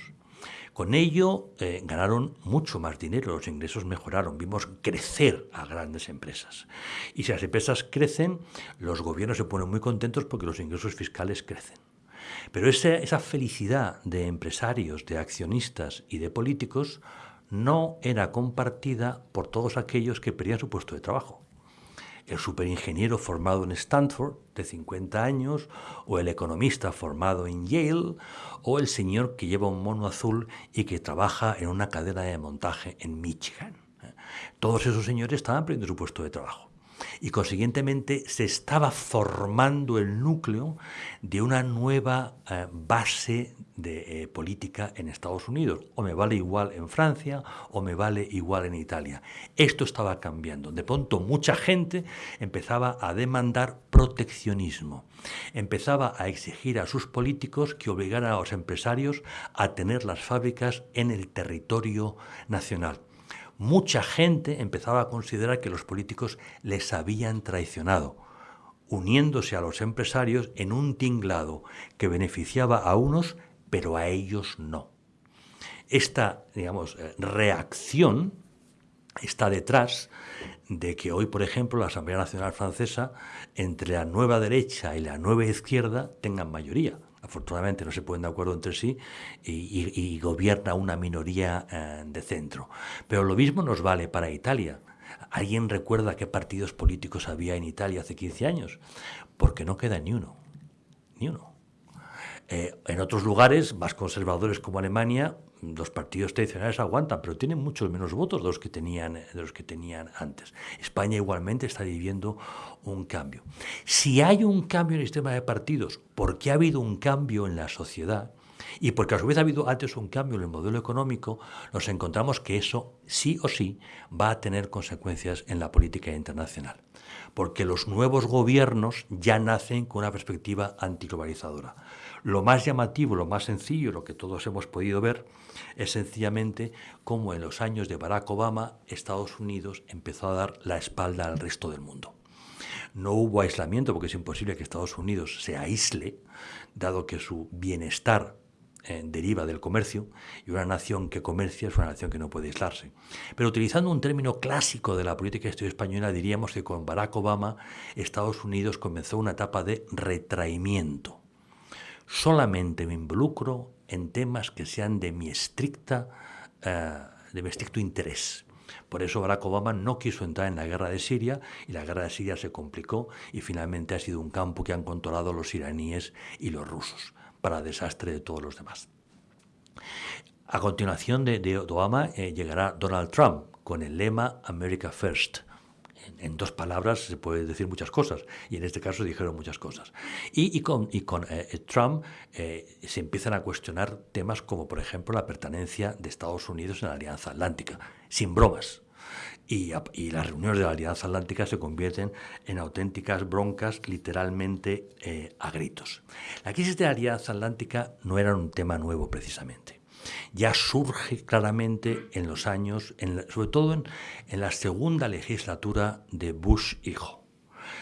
Con ello eh, ganaron mucho más dinero, los ingresos mejoraron, vimos crecer a grandes empresas. Y si las empresas crecen, los gobiernos se ponen muy contentos porque los ingresos fiscales crecen. Pero esa, esa felicidad de empresarios, de accionistas y de políticos no era compartida por todos aquellos que perdían su puesto de trabajo el superingeniero formado en Stanford de 50 años, o el economista formado en Yale, o el señor que lleva un mono azul y que trabaja en una cadena de montaje en Michigan. Todos esos señores estaban perdiendo su puesto de trabajo y consiguientemente se estaba formando el núcleo de una nueva eh, base de eh, política en Estados Unidos. O me vale igual en Francia o me vale igual en Italia. Esto estaba cambiando. De pronto mucha gente empezaba a demandar proteccionismo. Empezaba a exigir a sus políticos que obligaran a los empresarios a tener las fábricas en el territorio nacional mucha gente empezaba a considerar que los políticos les habían traicionado, uniéndose a los empresarios en un tinglado que beneficiaba a unos, pero a ellos no. Esta, digamos, eh, reacción está detrás de que hoy, por ejemplo, la Asamblea Nacional Francesa, entre la nueva derecha y la nueva izquierda, tengan mayoría afortunadamente no se ponen de acuerdo entre sí y, gobierna una minoría eh, de centro. Pero lo mismo nos vale para Italia. ¿Alguien recuerda qué partidos políticos había en Italia hace 15 años? Porque no queda ni uno, ni uno. Eh, en otros lugares más conservadores como Alemania, los partidos tradicionales aguantan, pero tienen muchos menos votos de los que tenían, de los que tenían antes. España igualmente está viviendo un cambio. Si hay un cambio en el sistema de partidos, porque ha habido un cambio en la sociedad, y porque a su vez ha habido antes un cambio en el modelo económico, nos encontramos que eso sí o sí va a tener consecuencias en la política internacional. Porque los nuevos gobiernos ya nacen con una perspectiva antiglobalizadora. Lo más llamativo, lo más sencillo, lo que todos hemos podido ver, es sencillamente cómo en los años de Barack Obama Estados Unidos empezó a dar la espalda al resto del mundo. No hubo aislamiento porque es imposible que Estados Unidos se aísle, dado que su bienestar eh, deriva del comercio y una nación que comercia es una nación que no puede aislarse. Pero utilizando un término clásico de la política exterior española, diríamos que con Barack Obama Estados Unidos comenzó una etapa de retraimiento solamente me involucro en temas que sean de mi estricta, eh, de estricto interés. Por eso Barack Obama no quiso entrar en la guerra de Siria y la guerra de Siria se complicó y finalmente ha sido un campo que han controlado los iraníes y los rusos, para desastre de todos los demás. A continuación de, Obama eh, llegará Donald Trump con el lema America First. En, dos palabras se puede decir muchas cosas, y en este caso dijeron muchas cosas. Y, con, eh, Trump eh, se empiezan a cuestionar temas como, por ejemplo, la pertenencia de Estados Unidos en la Alianza Atlántica, sin bromas. Y, y, las reuniones de la Alianza Atlántica se convierten en auténticas broncas, literalmente a gritos. La crisis de la Alianza Atlántica no era un tema nuevo precisamente ya surge claramente en los años, sobre todo en, la segunda legislatura de Bush hijo.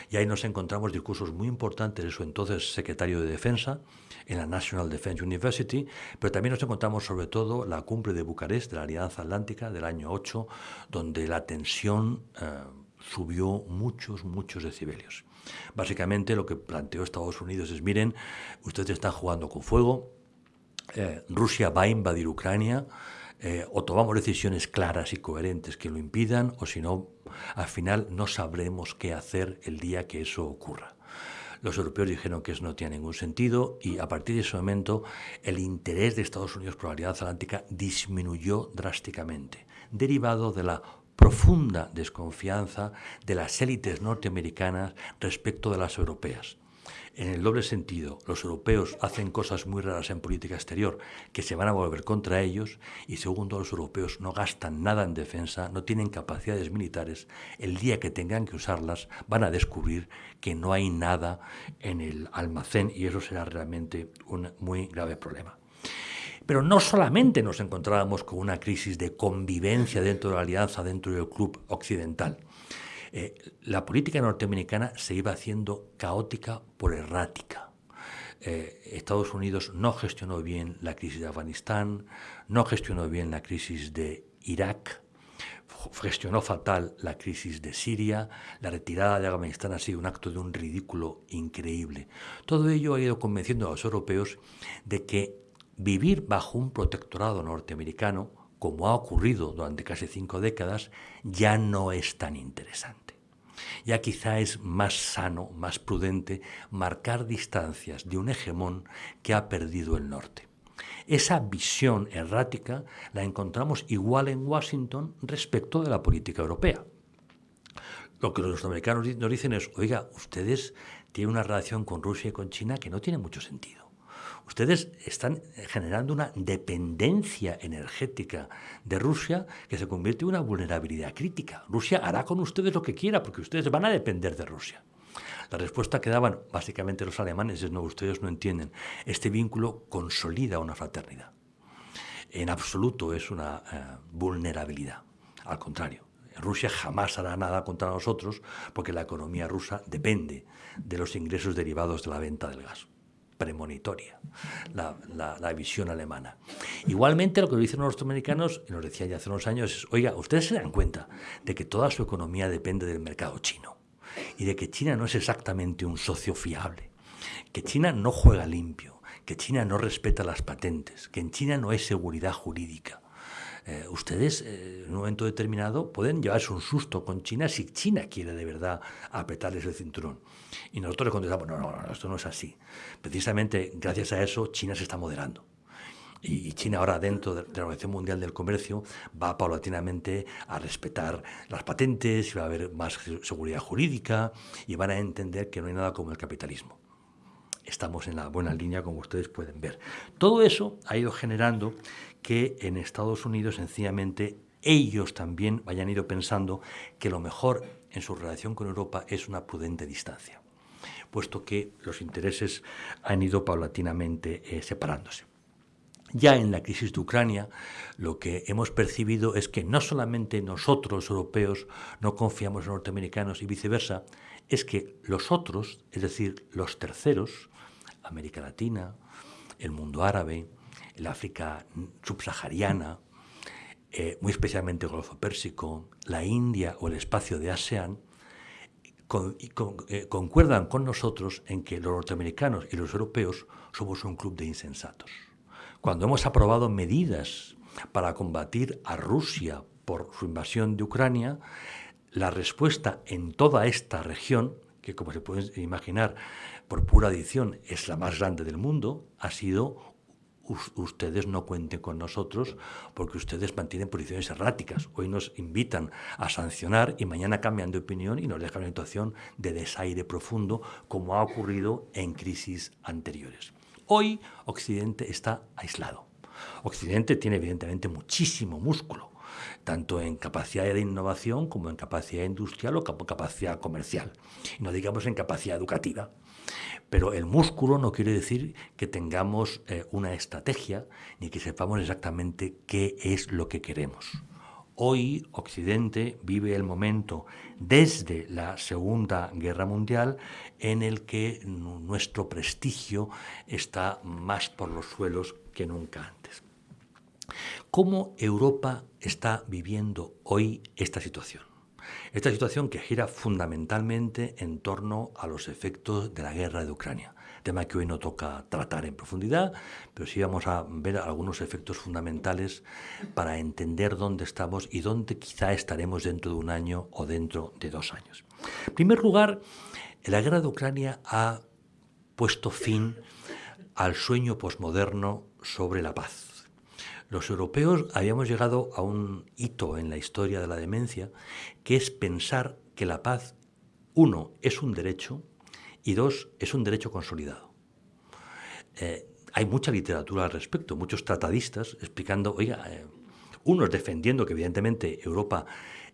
Y ahí nos encontramos discursos muy importantes de su entonces secretario de Defensa en la National Defense University, pero también nos encontramos sobre todo la cumbre de Bucarest de la Alianza Atlántica del año 8, donde la tensión eh, subió muchos, muchos decibelios. Básicamente lo que planteó Estados Unidos es, miren, ustedes están jugando con fuego, eh, Rusia va a invadir Ucrania, eh, o tomamos decisiones claras y coherentes que lo impidan, o si no, al final no sabremos qué hacer el día que eso ocurra. Los europeos dijeron que eso no tiene ningún sentido y a partir de ese momento el interés de Estados Unidos por la Alianza Atlántica disminuyó drásticamente, derivado de la profunda desconfianza de las élites norteamericanas respecto de las europeas en el doble sentido, los europeos hacen cosas muy raras en política exterior que se van a volver contra ellos y segundo, los europeos no gastan nada en defensa, no tienen capacidades militares, el día que tengan que usarlas van a descubrir que no hay nada en el almacén y eso será realmente un muy grave problema. Pero no solamente nos encontrábamos con una crisis de convivencia dentro de la alianza, dentro del club occidental, eh, la política norteamericana se iba haciendo caótica por errática. Eh, Estados Unidos no gestionó bien la crisis de Afganistán, no gestionó bien la crisis de Irak, gestionó fatal la crisis de Siria, la retirada de Afganistán ha sido un acto de un ridículo increíble. Todo ello ha ido convenciendo a los europeos de que vivir bajo un protectorado norteamericano como ha ocurrido durante casi cinco décadas, ya no es tan interesante. Ya quizá es más sano, más prudente marcar distancias de un hegemón que ha perdido el norte. Esa visión errática la encontramos igual en Washington respecto de la política europea. Lo que los norteamericanos nos dicen es, oiga, ustedes tienen una relación con Rusia y con China que no tiene mucho sentido. Ustedes están generando una dependencia energética de Rusia que se convierte en una vulnerabilidad crítica. Rusia hará con ustedes lo que quiera porque ustedes van a depender de Rusia. La respuesta que daban básicamente los alemanes es no, ustedes no entienden. Este vínculo consolida una fraternidad. En absoluto es una eh, vulnerabilidad. Al contrario, Rusia jamás hará nada contra nosotros porque la economía rusa depende de los ingresos derivados de la venta del gas premonitoria, la, visión alemana. Igualmente, lo que dicen los norteamericanos, y nos decía ya hace unos años, es, oiga, ustedes se dan cuenta de que toda su economía depende del mercado chino y de que China no es exactamente un socio fiable, que China no juega limpio, que China no respeta las patentes, que en China no hay seguridad jurídica. Eh, ustedes eh, en un momento determinado pueden llevarse un susto con China si China quiere de verdad apretarles el cinturón. Y nosotros le contestamos, no, no, no, esto no es así. Precisamente gracias a eso China se está moderando. Y China ahora dentro de la Organización Mundial del Comercio va paulatinamente a respetar las patentes y va a haber más seguridad jurídica y van a entender que no hay nada como el capitalismo. Estamos en la buena línea, como ustedes pueden ver. Todo eso ha ido generando que en Estados Unidos sencillamente ellos también hayan ido pensando que lo mejor en su relación con Europa es una prudente distancia, puesto que los intereses han ido paulatinamente eh, separándose. Ya en la crisis de Ucrania, lo que hemos percibido es que no solamente nosotros, europeos, no confiamos en norteamericanos y viceversa, es que los otros, es decir, los terceros, América Latina, el mundo árabe, el África subsahariana, eh, muy especialmente el Golfo Pérsico, la India o el espacio de ASEAN, eh, concuerdan con nosotros en que los norteamericanos y los europeos somos un club de insensatos. Cuando hemos aprobado medidas para combatir a Rusia por su invasión de Ucrania, la respuesta en toda esta región, que como se puede imaginar por pura adición es la más grande del mundo, ha sido ustedes no cuenten con nosotros porque ustedes mantienen posiciones erráticas. Hoy nos invitan a sancionar y mañana cambian de opinión y nos dejan en una situación de desaire profundo como ha ocurrido en crisis anteriores. Hoy Occidente está aislado. Occidente tiene evidentemente muchísimo músculo, tanto en capacidad de innovación como en capacidad industrial o capacidad comercial, y no digamos en capacidad educativa. Pero el músculo no quiere decir que tengamos eh, una estrategia ni que sepamos exactamente qué es lo que queremos. Hoy Occidente vive el momento desde la Segunda Guerra Mundial en el que nuestro prestigio está más por los suelos que nunca antes. ¿Cómo Europa está viviendo hoy esta situación? Esta situación que gira fundamentalmente en torno a los efectos de la guerra de Ucrania, tema que hoy no toca tratar en profundidad, pero sí vamos a ver algunos efectos fundamentales para entender dónde estamos y dónde quizá estaremos dentro de un año o dentro de dos años. En primer lugar, la guerra de Ucrania ha puesto fin al sueño posmoderno sobre la paz. Los europeos habíamos llegado a un hito en la historia de la demencia, que es pensar que la paz, uno, es un derecho y dos, es un derecho consolidado. Eh, hay mucha literatura al respecto, muchos tratadistas explicando, oiga, eh, unos defendiendo que evidentemente Europa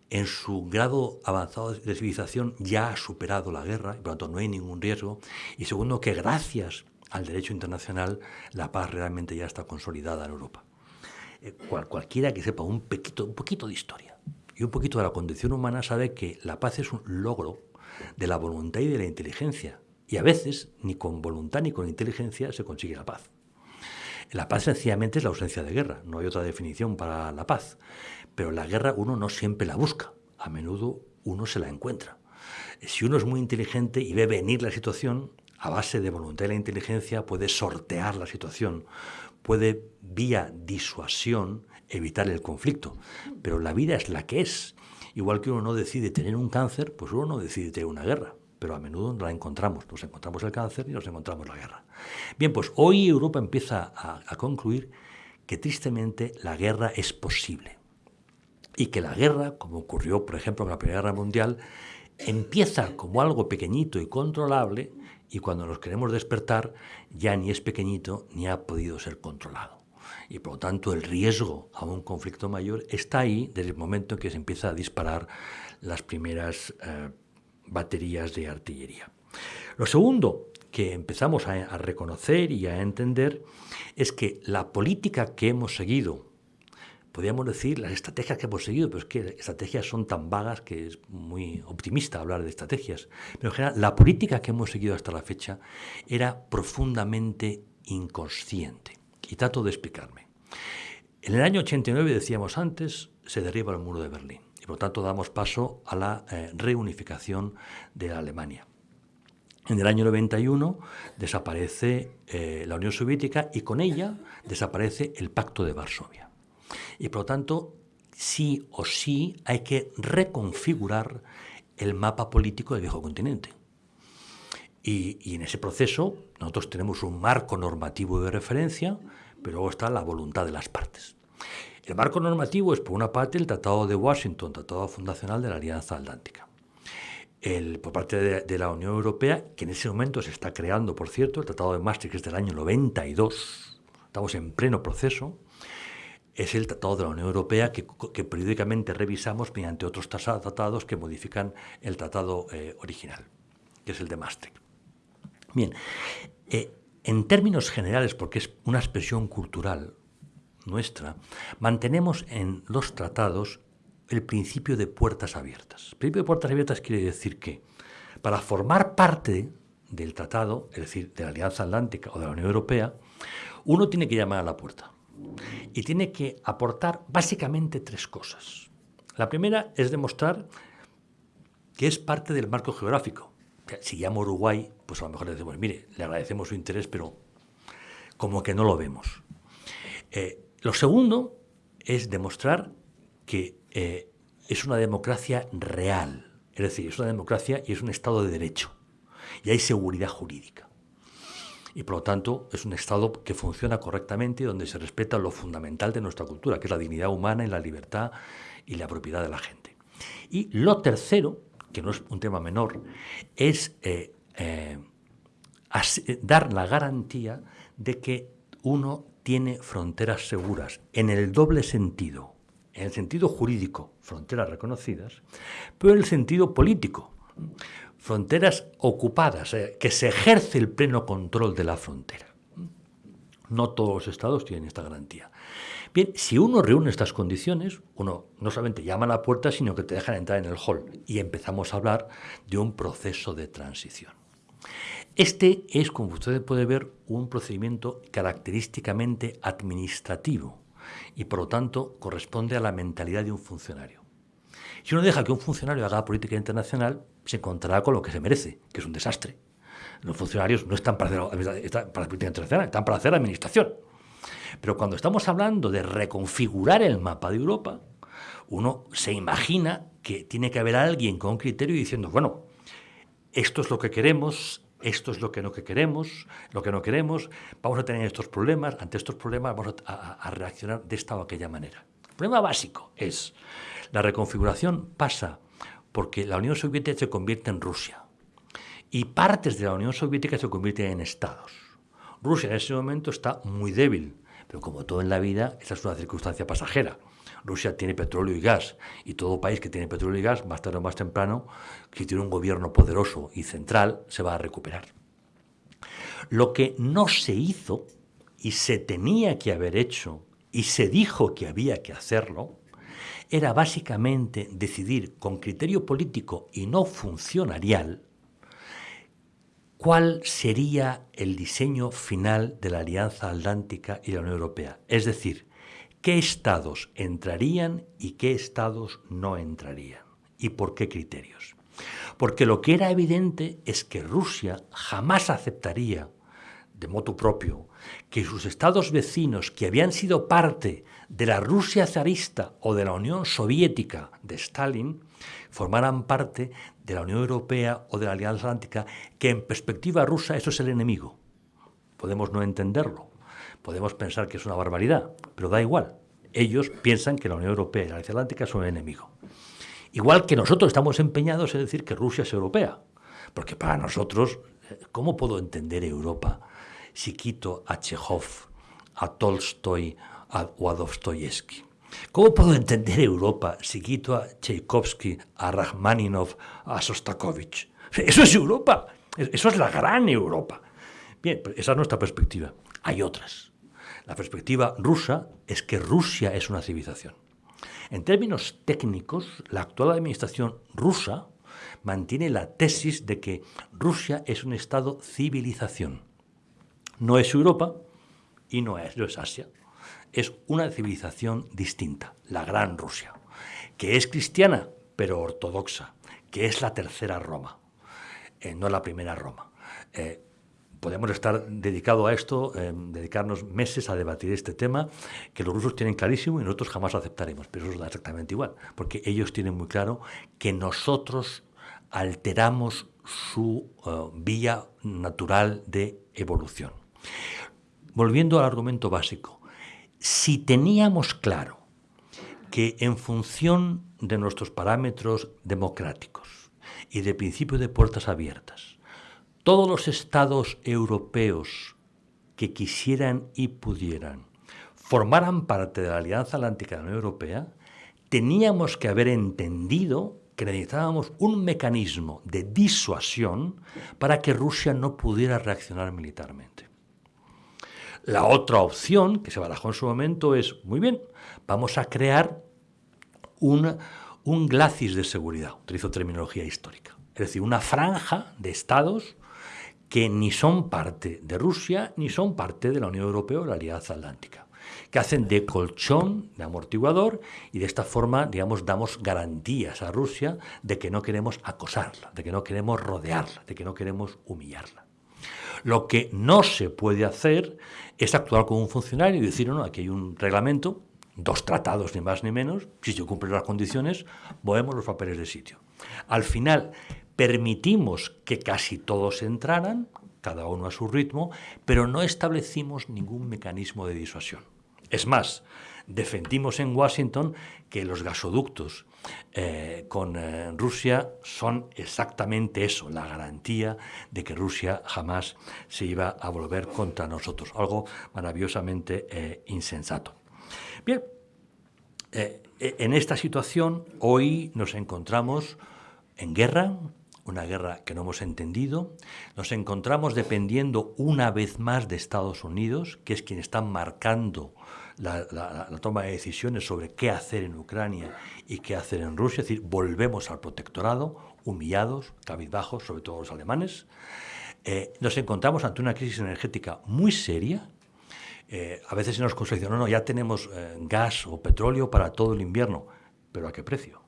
en su grado avanzado de civilización ya ha superado la guerra y por lo tanto no hay ningún riesgo, y segundo, que gracias al derecho internacional la paz realmente ya está consolidada en Europa. Eh, cualquiera que sepa un un poquito de historia y un poquito de la condición humana sabe que la paz es un logro de la voluntad y de la inteligencia. Y a veces, ni con voluntad ni con inteligencia se consigue la paz. La paz sencillamente es la ausencia de guerra, no hay otra definición para la paz. Pero la guerra uno no siempre la busca, a menudo uno se la encuentra. Si uno es muy inteligente y ve venir la situación, a base de voluntad y la inteligencia puede sortear la situación, puede, vía disuasión, evitar el conflicto. Pero la vida es la que es. Igual que uno no decide tener un cáncer, pues uno no decide tener una guerra. Pero a menudo la encontramos. Nos encontramos el cáncer y nos encontramos la guerra. Bien, pues hoy Europa empieza a, a concluir que tristemente la guerra es posible. Y que la guerra, como ocurrió, por ejemplo, en la Primera Guerra Mundial, empieza como algo pequeñito y controlable y cuando nos queremos despertar ya ni es pequeñito ni ha podido ser controlado. Y por lo tanto el riesgo a un conflicto mayor está ahí desde el momento en que se empieza a disparar las primeras eh, baterías de artillería. Lo segundo que empezamos a reconocer y a entender es que la política que hemos seguido podríamos decir las estrategias que hemos seguido, pero es que estrategias son tan vagas que es muy optimista hablar de estrategias. Pero en general, la política que hemos seguido hasta la fecha era profundamente inconsciente. Y trato de explicarme. En el año 89, decíamos antes, se derriba el muro de Berlín. Y por lo tanto damos paso a la eh, reunificación de Alemania. En el año 91 desaparece eh, la Unión Soviética y con ella desaparece el Pacto de Varsovia. Y por lo tanto, sí o sí hay que reconfigurar el mapa político del viejo continente. Y, en ese proceso nosotros tenemos un marco normativo de referencia, pero luego está la voluntad de las partes. El marco normativo es, por una parte, el Tratado de Washington, Tratado Fundacional de la Alianza Atlántica. El, por parte de, de, la Unión Europea, que en ese momento se está creando, por cierto, el Tratado de Maastricht es del año 92, estamos en pleno proceso, es el Tratado de la Unión Europea que, periódicamente revisamos mediante otros tratados que modifican el tratado eh, original, que es el de Maastricht. Bien, eh, en términos generales, porque es una expresión cultural nuestra, mantenemos en los tratados el principio de puertas abiertas. El principio de puertas abiertas quiere decir que para formar parte del tratado, es decir, de la Alianza Atlántica o de la Unión Europea, uno tiene que llamar a la puerta y tiene que aportar básicamente tres cosas. La primera es demostrar que es parte del marco geográfico. Si llamo Uruguay, pues a lo mejor le decimos, mire, le agradecemos su interés, pero como que no lo vemos. Eh, lo segundo es demostrar que eh, es una democracia real, es decir, es una democracia y es un Estado de derecho, y hay seguridad jurídica. Y por lo tanto es un Estado que funciona correctamente y donde se respeta lo fundamental de nuestra cultura, que es la dignidad humana y la libertad y la propiedad de la gente. Y lo tercero, que no es un tema menor, es eh, eh, dar la garantía de que uno tiene fronteras seguras, en el doble sentido, en el sentido jurídico, fronteras reconocidas, pero en el sentido político, fronteras ocupadas, eh, que se ejerce el pleno control de la frontera. No todos los estados tienen esta garantía. Bien, si uno reúne estas condiciones, uno no solamente llama a la puerta, sino que te dejan entrar en el hall y empezamos a hablar de un proceso de transición. Este es, como usted puede ver, un procedimiento característicamente administrativo y, por lo tanto, corresponde a la mentalidad de un funcionario. Si uno deja que un funcionario haga política internacional, se encontrará con lo que se merece, que es un desastre. Los funcionarios no están para hacer, política internacional, están para hacer administración. Pero cuando estamos hablando de reconfigurar el mapa de Europa, uno se imagina que tiene que haber alguien con criterio diciendo, bueno, esto es lo que queremos, esto es lo que no queremos, lo que no queremos, vamos a tener estos problemas, ante estos problemas vamos a, reaccionar de esta o aquella manera. El problema básico es, la reconfiguración pasa porque la Unión Soviética se convierte en Rusia y partes de la Unión Soviética se convierten en estados. Rusia en ese momento está muy débil, pero como todo en la vida, esa es una circunstancia pasajera. Rusia tiene petróleo y gas, y todo país que tiene petróleo y gas, más tarde o más temprano, si tiene un gobierno poderoso y central, se va a recuperar. Lo que no se hizo y se tenía que haber hecho y se dijo que había que hacerlo, era básicamente decidir con criterio político y no funcionarial cuál sería el diseño final de la Alianza Atlántica y la Unión Europea. Es decir, qué estados entrarían y qué estados no entrarían y por qué criterios. Porque lo que era evidente es que Rusia jamás aceptaría, de modo propio, que sus estados vecinos, que habían sido parte de la Rusia zarista o de la Unión Soviética de Stalin, formaran parte de la Unión Europea o de la Alianza Atlántica, que en perspectiva rusa eso es el enemigo. Podemos no entenderlo, Podemos pensar que es una barbaridad, pero da igual. Ellos piensan que la Unión Europea y la Alianza Atlántica son un enemigo. Igual que nosotros estamos empeñados en decir que Rusia es europea. Porque para nosotros, ¿cómo puedo entender Europa si quito a Chekhov, a Tolstoy o a Dostoyevsky? ¿Cómo puedo entender Europa si quito a Tchaikovsky, a Rachmaninov, a Sostakovich? Eso es Europa. Eso es la gran Europa. Bien, esa es nuestra perspectiva. Hay otras. La perspectiva rusa es que Rusia es una civilización. En términos técnicos, la actual administración rusa mantiene la tesis de que Rusia es un estado civilización. No es Europa y no es, no es Asia. Es una civilización distinta, la Gran Rusia, que es cristiana pero ortodoxa, que es la tercera Roma, eh, no la primera Roma. Eh, podemos estar dedicados a esto, eh, dedicarnos meses a debatir este tema, que los rusos tienen clarísimo y nosotros jamás lo aceptaremos, pero eso es exactamente igual, porque ellos tienen muy claro que nosotros alteramos su vía natural de evolución. Volviendo al argumento básico, si teníamos claro que en función de nuestros parámetros democráticos y de principio de puertas abiertas, todos los estados europeos que quisieran y pudieran formaran parte de la Alianza Atlántica de la Unión Europea, teníamos que haber entendido que necesitábamos un mecanismo de disuasión para que Rusia no pudiera reaccionar militarmente. La otra opción que se barajó en su momento es, muy bien, vamos a crear un, un glacis de seguridad, utilizo terminología histórica, es decir, una franja de estados que ni son parte de Rusia ni son parte de la Unión Europea o la Alianza Atlántica, que hacen de colchón, de amortiguador, y de esta forma, digamos, damos garantías a Rusia de que no queremos acosarla, de que no queremos rodearla, de que no queremos humillarla. Lo que no se puede hacer es actuar como un funcionario y decir, no, aquí hay un reglamento, dos tratados ni más ni menos, si se cumplen las condiciones, movemos los papeles de sitio. Al final, permitimos que casi todos entraran, cada uno a su ritmo, pero no establecimos ningún mecanismo de disuasión. Es más, defendimos en Washington que los gasoductos eh, con eh, Rusia son exactamente eso, la garantía de que Rusia jamás se iba a volver contra nosotros, algo maravillosamente eh, insensato. Bien, en esta situación hoy nos encontramos en guerra, una guerra que no hemos entendido. Nos encontramos dependiendo una vez más de Estados Unidos, que es quien está marcando la, toma de decisiones sobre qué hacer en Ucrania y qué hacer en Rusia. Es decir, volvemos al protectorado, humillados, cabizbajos, sobre todo los alemanes. Eh, nos encontramos ante una crisis energética muy seria. Eh, a veces se nos considera, no, no, ya tenemos eh, gas o petróleo para todo el invierno, pero ¿a qué precio?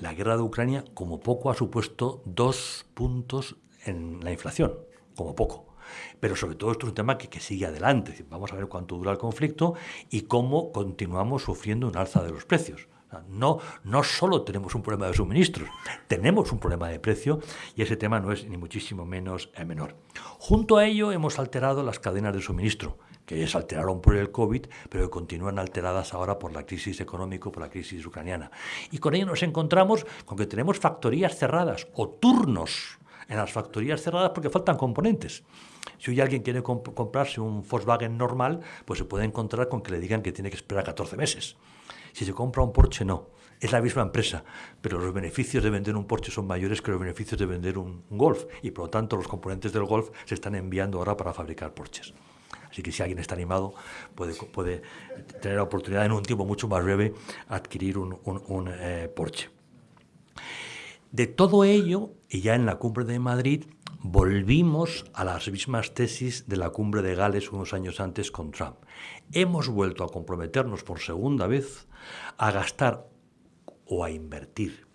la, guerra de Ucrania, como poco, ha supuesto dos puntos en la inflación, como poco. Pero sobre todo esto es un tema que, sigue adelante. Vamos a ver cuánto dura el conflicto y cómo continuamos sufriendo un alza de los precios. No, no solo tenemos un problema de suministros, tenemos un problema de precio y ese tema no es ni muchísimo menos eh, menor. Junto a ello hemos alterado las cadenas de suministro que se alteraron por el COVID, pero que continúan alteradas ahora por la crisis económica, por la crisis ucraniana. Y con ello nos encontramos con que tenemos factorías cerradas o turnos en las factorías cerradas porque faltan componentes. Si hoy alguien quiere comprarse un Volkswagen normal, pues se puede encontrar con que le digan que tiene que esperar 14 meses. Si se compra un Porsche, no. Es la misma empresa, pero los beneficios de vender un Porsche son mayores que los beneficios de vender un Golf y por lo tanto los componentes del Golf se están enviando ahora para fabricar Porsches. Así que si alguien está animado, puede, puede tener la oportunidad en un tiempo mucho más breve adquirir un, eh, Porsche. De todo ello, y ya en la cumbre de Madrid, volvimos a las mismas tesis de la cumbre de Gales unos años antes con Trump. Hemos vuelto a comprometernos por segunda vez a gastar o a invertir,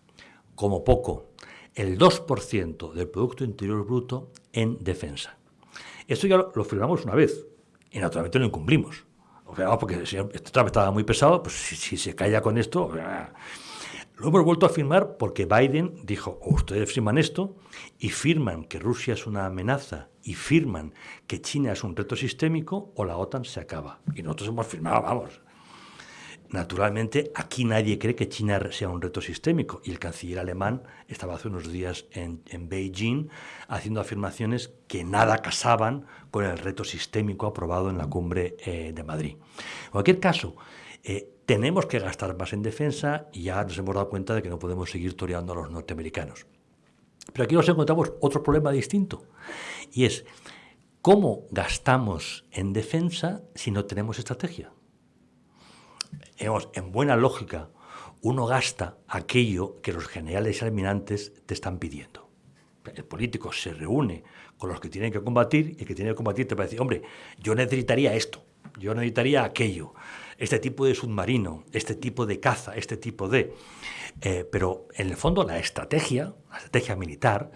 como poco, el 2% del Producto Interior Bruto en defensa. Esto ya lo firmamos una vez, y naturalmente lo incumplimos. O sea, porque si este Trump estaba muy pesado, pues si, se calla con esto... Lo hemos vuelto a firmar porque Biden dijo, o ustedes firman esto y firman que Rusia es una amenaza y firman que China es un reto sistémico o la OTAN se acaba. Y nosotros hemos firmado, vamos, Naturalmente, aquí nadie cree que China sea un reto sistémico y el canciller alemán estaba hace unos días en, Beijing haciendo afirmaciones que nada casaban con el reto sistémico aprobado en la cumbre eh, de Madrid. En cualquier caso, eh, tenemos que gastar más en defensa y ya nos hemos dado cuenta de que no podemos seguir toreando a los norteamericanos. Pero aquí nos encontramos otro problema distinto y es cómo gastamos en defensa si no tenemos estrategia en buena lógica, uno gasta aquello que los generales y almirantes te están pidiendo. El político se reúne con los que tienen que combatir y el que tiene que combatir te va a decir, hombre, yo necesitaría esto, yo necesitaría aquello, este tipo de submarino, este tipo de caza, este tipo de... Eh, pero en el fondo la estrategia, la estrategia militar,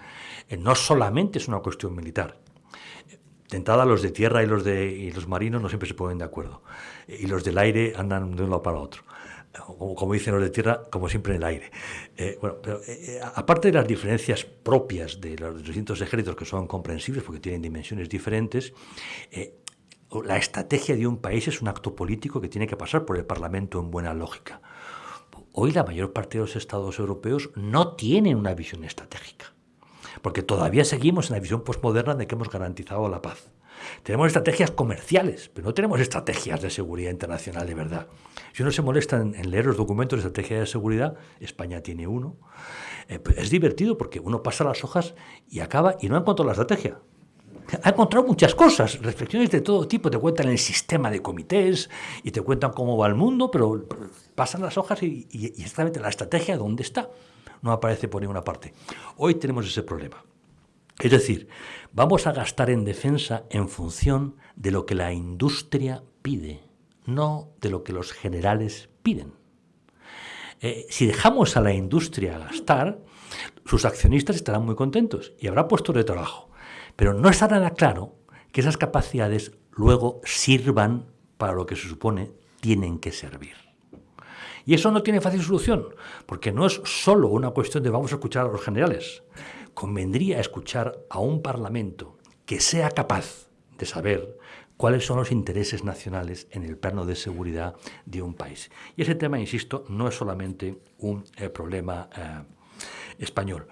eh, no solamente es una cuestión militar, de entrada, los de tierra y los, de, los marinos no siempre se ponen de acuerdo. Y los del aire andan de un lado para otro. Como, dicen los de tierra, como siempre en el aire. Eh, bueno, pero eh, eh, aparte de las diferencias propias de los distintos ejércitos que son comprensibles porque tienen dimensiones diferentes, la estrategia de un país es un acto político que tiene que pasar por el Parlamento en buena lógica. Hoy la mayor parte de los estados europeos no tienen una visión estratégica porque todavía seguimos en la visión postmoderna de que hemos garantizado la paz. Tenemos estrategias comerciales, pero no tenemos estrategias de seguridad internacional de verdad. Si uno se molesta en, leer los documentos de estrategia de seguridad, España tiene uno, eh, pues es divertido porque uno pasa las hojas y acaba y no ha encontrado la estrategia. Ha encontrado muchas cosas, reflexiones de todo tipo, te cuentan el sistema de comités y te cuentan cómo va el mundo, pero pasan las hojas y, exactamente la estrategia dónde está no aparece por ninguna parte. Hoy tenemos ese problema. Es decir, vamos a gastar en defensa en función de lo que la industria pide, no de lo que los generales piden. Eh, si dejamos a la industria gastar, sus accionistas estarán muy contentos y habrá puestos de trabajo. Pero no estará nada claro que esas capacidades luego sirvan para lo que se supone tienen que servir. Y eso no tiene fácil solución, porque no es solo una cuestión de vamos a escuchar a los generales. Convendría escuchar a un Parlamento que sea capaz de saber cuáles son los intereses nacionales en el plano de seguridad de un país. Y ese tema, insisto, no es solamente un eh, problema eh, español.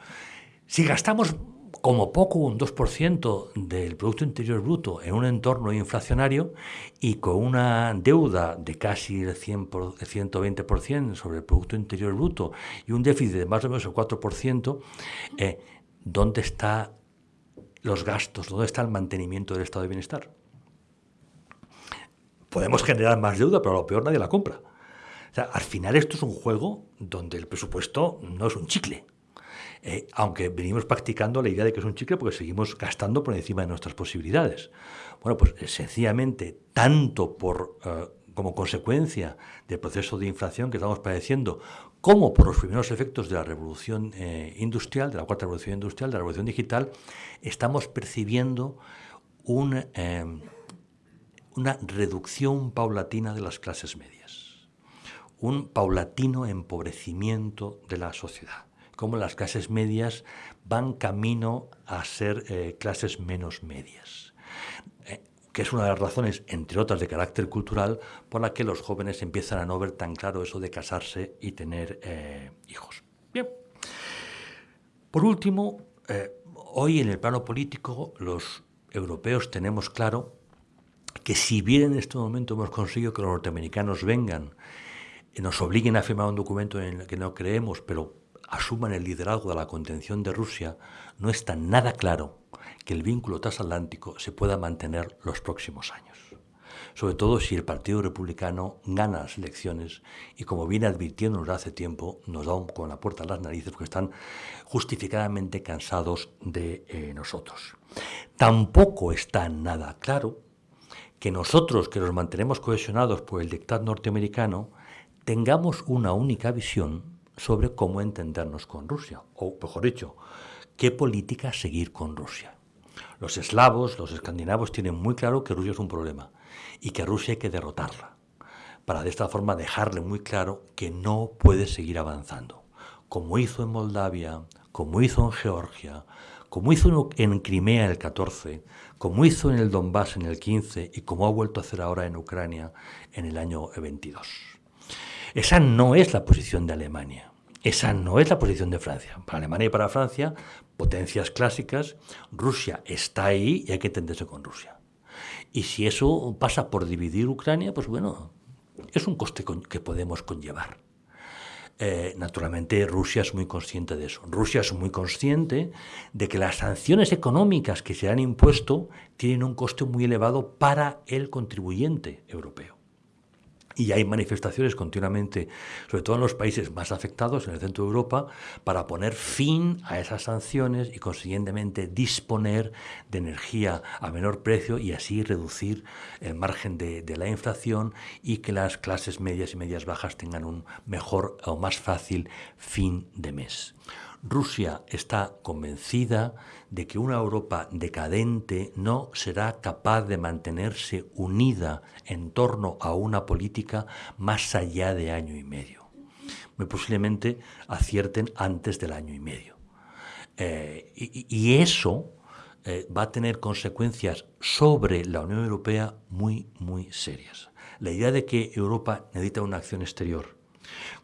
Si gastamos como poco un 2% del Producto Interior Bruto en un entorno inflacionario y con una deuda de casi el, 100 120% sobre el Producto Interior Bruto y un déficit de más o menos el 4%, eh, ¿dónde están los gastos? ¿Dónde está el mantenimiento del estado de bienestar? Podemos generar más deuda, pero a lo peor nadie la compra. al final esto es un juego donde el presupuesto no es un chicle. Eh, aunque venimos practicando la idea de que es un chicle porque seguimos gastando por encima de nuestras posibilidades. Bueno, pues eh, sencillamente, tanto por, eh, como consecuencia del proceso de inflación que estamos padeciendo, como por los primeros efectos de la revolución industrial, de la cuarta revolución industrial, de la revolución digital, estamos percibiendo una reducción paulatina de las clases medias, un paulatino empobrecimiento de la sociedad cómo las clases medias van camino a ser eh, clases menos medias. Eh, que es una de las razones, entre otras de carácter cultural, por la que los jóvenes empiezan a no ver tan claro eso de casarse y tener eh, hijos. Bien. Por último, hoy en el plano político los europeos tenemos claro que si bien en este momento hemos conseguido que los norteamericanos vengan nos obliguen a firmar un documento en el que no creemos, pero asuman el liderazgo de la contención de Rusia, no está nada claro que el vínculo transatlántico se pueda mantener los próximos años. Sobre todo si el Partido Republicano gana las elecciones y, como viene advirtiéndonos hace tiempo, nos da con la puerta a las narices porque están justificadamente cansados de eh, nosotros. Tampoco está nada claro que nosotros, que nos mantenemos cohesionados por el dictado norteamericano, tengamos una única visión sobre cómo entendernos con Rusia, o mejor dicho, qué política seguir con Rusia. Los eslavos, los escandinavos tienen muy claro que Rusia es un problema y que Rusia hay que derrotarla, para de esta forma dejarle muy claro que no puede seguir avanzando, como hizo en Moldavia, como hizo en Georgia, como hizo en Crimea el 14, como hizo en el Donbass en el 15 y como ha vuelto a hacer ahora en Ucrania en el año 22. Esa no es la posición de Alemania. Esa no es la posición de Francia. Para Alemania y para Francia, potencias clásicas, Rusia está ahí y hay que entenderse con Rusia. Y si eso pasa por dividir Ucrania, pues bueno, es un coste que podemos conllevar. Eh, naturalmente Rusia es muy consciente de eso. Rusia es muy consciente de que las sanciones económicas que se han impuesto tienen un coste muy elevado para el contribuyente europeo. Y hay manifestaciones continuamente, sobre todo en los países más afectados, en el centro de Europa, para poner fin a esas sanciones y consiguientemente disponer de energía a menor precio y así reducir el margen de, la inflación y que las clases medias y medias bajas tengan un mejor o más fácil fin de mes. Rusia está convencida de que una Europa decadente no será capaz de mantenerse unida en torno a una política más allá de año y medio. Muy posiblemente acierten antes del año y medio. Eh, y, eso eh, va a tener consecuencias sobre la Unión Europea muy, muy serias. La idea de que Europa necesita una acción exterior,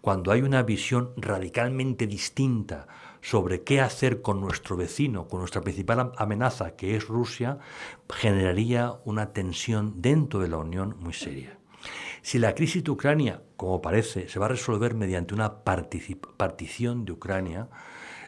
cuando hay una visión radicalmente distinta sobre qué hacer con nuestro vecino, con nuestra principal amenaza, que es Rusia, generaría una tensión dentro de la Unión muy seria. Si la crisis de Ucrania, como parece, se va a resolver mediante una partición de Ucrania,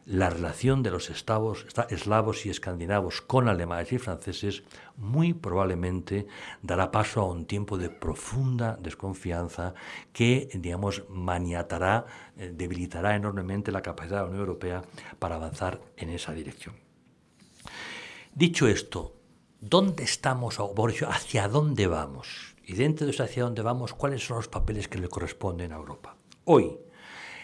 la relación de los eslavos y escandinavos con alemanes y franceses muy probablemente dará paso a un tiempo de profunda desconfianza que, digamos, maniatará, eh, debilitará enormemente la capacidad de la Unión Europea para avanzar en esa dirección. Dicho esto, ¿dónde estamos, hacia dónde vamos? Y dentro de eso hacia dónde vamos, ¿cuáles son los papeles que le corresponden a Europa? Hoy,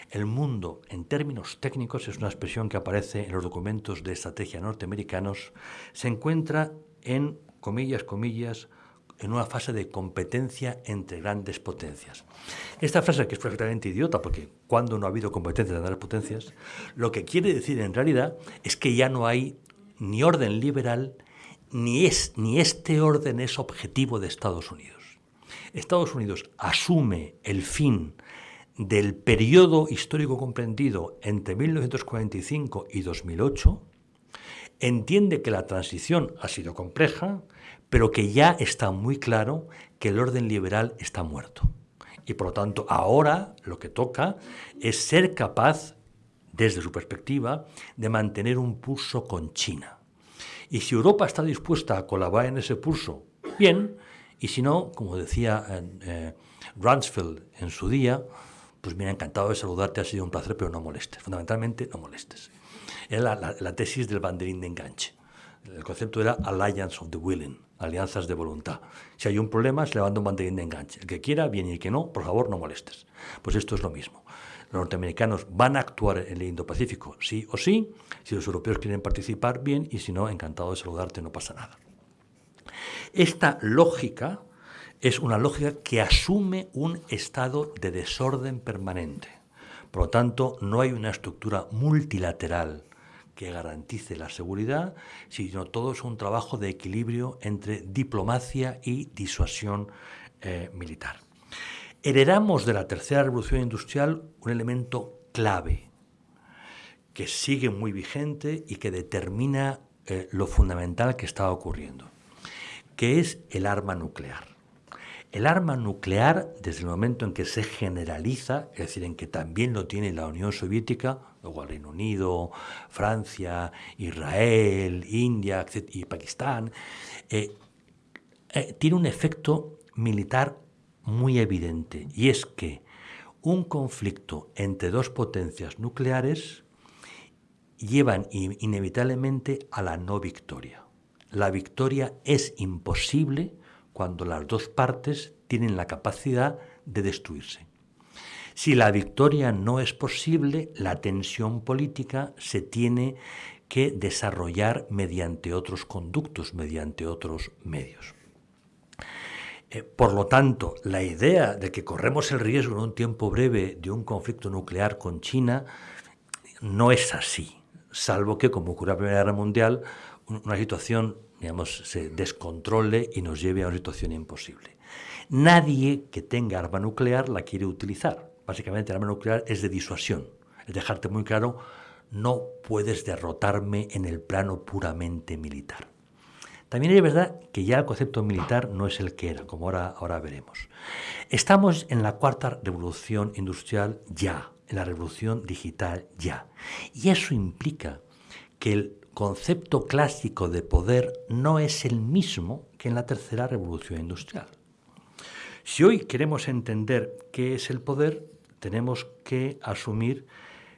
el mundo, en términos técnicos, es una expresión que aparece en los documentos de estrategia norteamericanos, se encuentra en, comillas, comillas, en una fase de competencia entre grandes potencias. Esta frase, que es perfectamente idiota, porque cuando no ha habido competencia entre grandes potencias, lo que quiere decir en realidad es que ya no hay ni orden liberal, ni, es, ni este orden es objetivo de Estados Unidos. Estados Unidos asume el fin del periodo histórico comprendido entre 1945 y 2008, entiende que la transición ha sido compleja, pero que ya está muy claro que el orden liberal está muerto. Y por lo tanto, ahora lo que toca es ser capaz, desde su perspectiva, de mantener un pulso con China. Y si Europa está dispuesta a colaborar en ese pulso, bien, y si no, como decía eh, Rumsfeld en su día, pues mira, encantado de saludarte, ha sido un placer, pero no molestes. Fundamentalmente, no molestes. Era la, tesis del banderín de enganche. El concepto era Alliance of the Willing, alianzas de voluntad. Si hay un problema, se levanta un banderín de enganche. El que quiera, bien, y el que no, por favor, no molestes. Pues esto es lo mismo. Los norteamericanos van a actuar en el Indo-Pacífico, sí o sí. Si los europeos quieren participar, bien, y si no, encantado de saludarte, no pasa nada. Esta lógica es una lógica que asume un estado de desorden permanente. Por lo tanto, no hay una estructura multilateral que garantice la seguridad, sino todo es un trabajo de equilibrio entre diplomacia y disuasión eh, militar. Heredamos de la tercera revolución industrial un elemento clave que sigue muy vigente y que determina eh, lo fundamental que está ocurriendo, que es el arma nuclear. El arma nuclear, desde el momento en que se generaliza, es decir, en que también lo tiene la Unión Soviética, luego el Reino Unido, Francia, Israel, India y Pakistán, eh, eh, tiene un efecto militar muy evidente, y es que un conflicto entre dos potencias nucleares llevan inevitablemente a la no victoria. La victoria es imposible cuando las dos partes tienen la capacidad de destruirse. Si la victoria no es posible, la tensión política se tiene que desarrollar mediante otros conductos, mediante otros medios. Eh, por lo tanto, la idea de que corremos el riesgo en un tiempo breve de un conflicto nuclear con China no es así, salvo que, como ocurrió en la Primera Guerra Mundial, una situación digamos, se descontrole y nos lleve a una situación imposible. Nadie que tenga arma nuclear la quiere utilizar. Básicamente, el arma nuclear es de disuasión. Es dejarte muy claro, no puedes derrotarme en el plano puramente militar. También es verdad que ya el concepto militar no es el que era, como ahora, ahora veremos. Estamos en la cuarta revolución industrial ya, en la revolución digital ya. Y eso implica que el concepto clásico de poder no es el mismo que en la tercera revolución industrial. Si hoy queremos entender qué es el poder, tenemos que asumir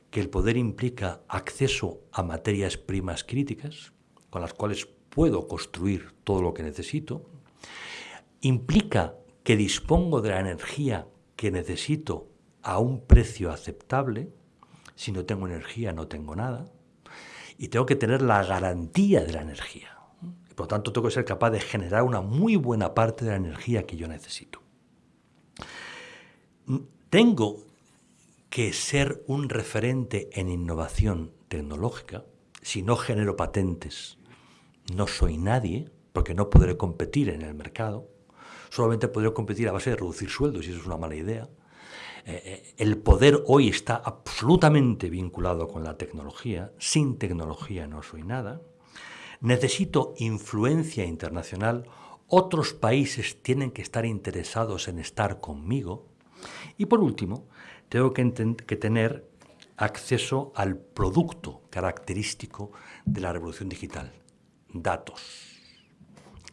que el poder implica acceso a materias primas críticas, con las cuales puedo construir todo lo que necesito, implica que dispongo de la energía que necesito a un precio aceptable, si no tengo energía no tengo nada, y tengo que tener la garantía de la energía. por lo tanto, tengo que ser capaz de generar una muy buena parte de la energía que yo necesito. Tengo que ser un referente en innovación tecnológica. Si no genero patentes, no soy nadie, porque no podré competir en el mercado. Solamente podré competir a base de reducir sueldos, y eso es una mala idea. Eh, eh, el poder hoy está absolutamente vinculado con la tecnología. Sin tecnología no soy nada. Necesito influencia internacional. Otros países tienen que estar interesados en estar conmigo. Y por último, tengo que, que tener acceso al producto característico de la revolución digital, datos.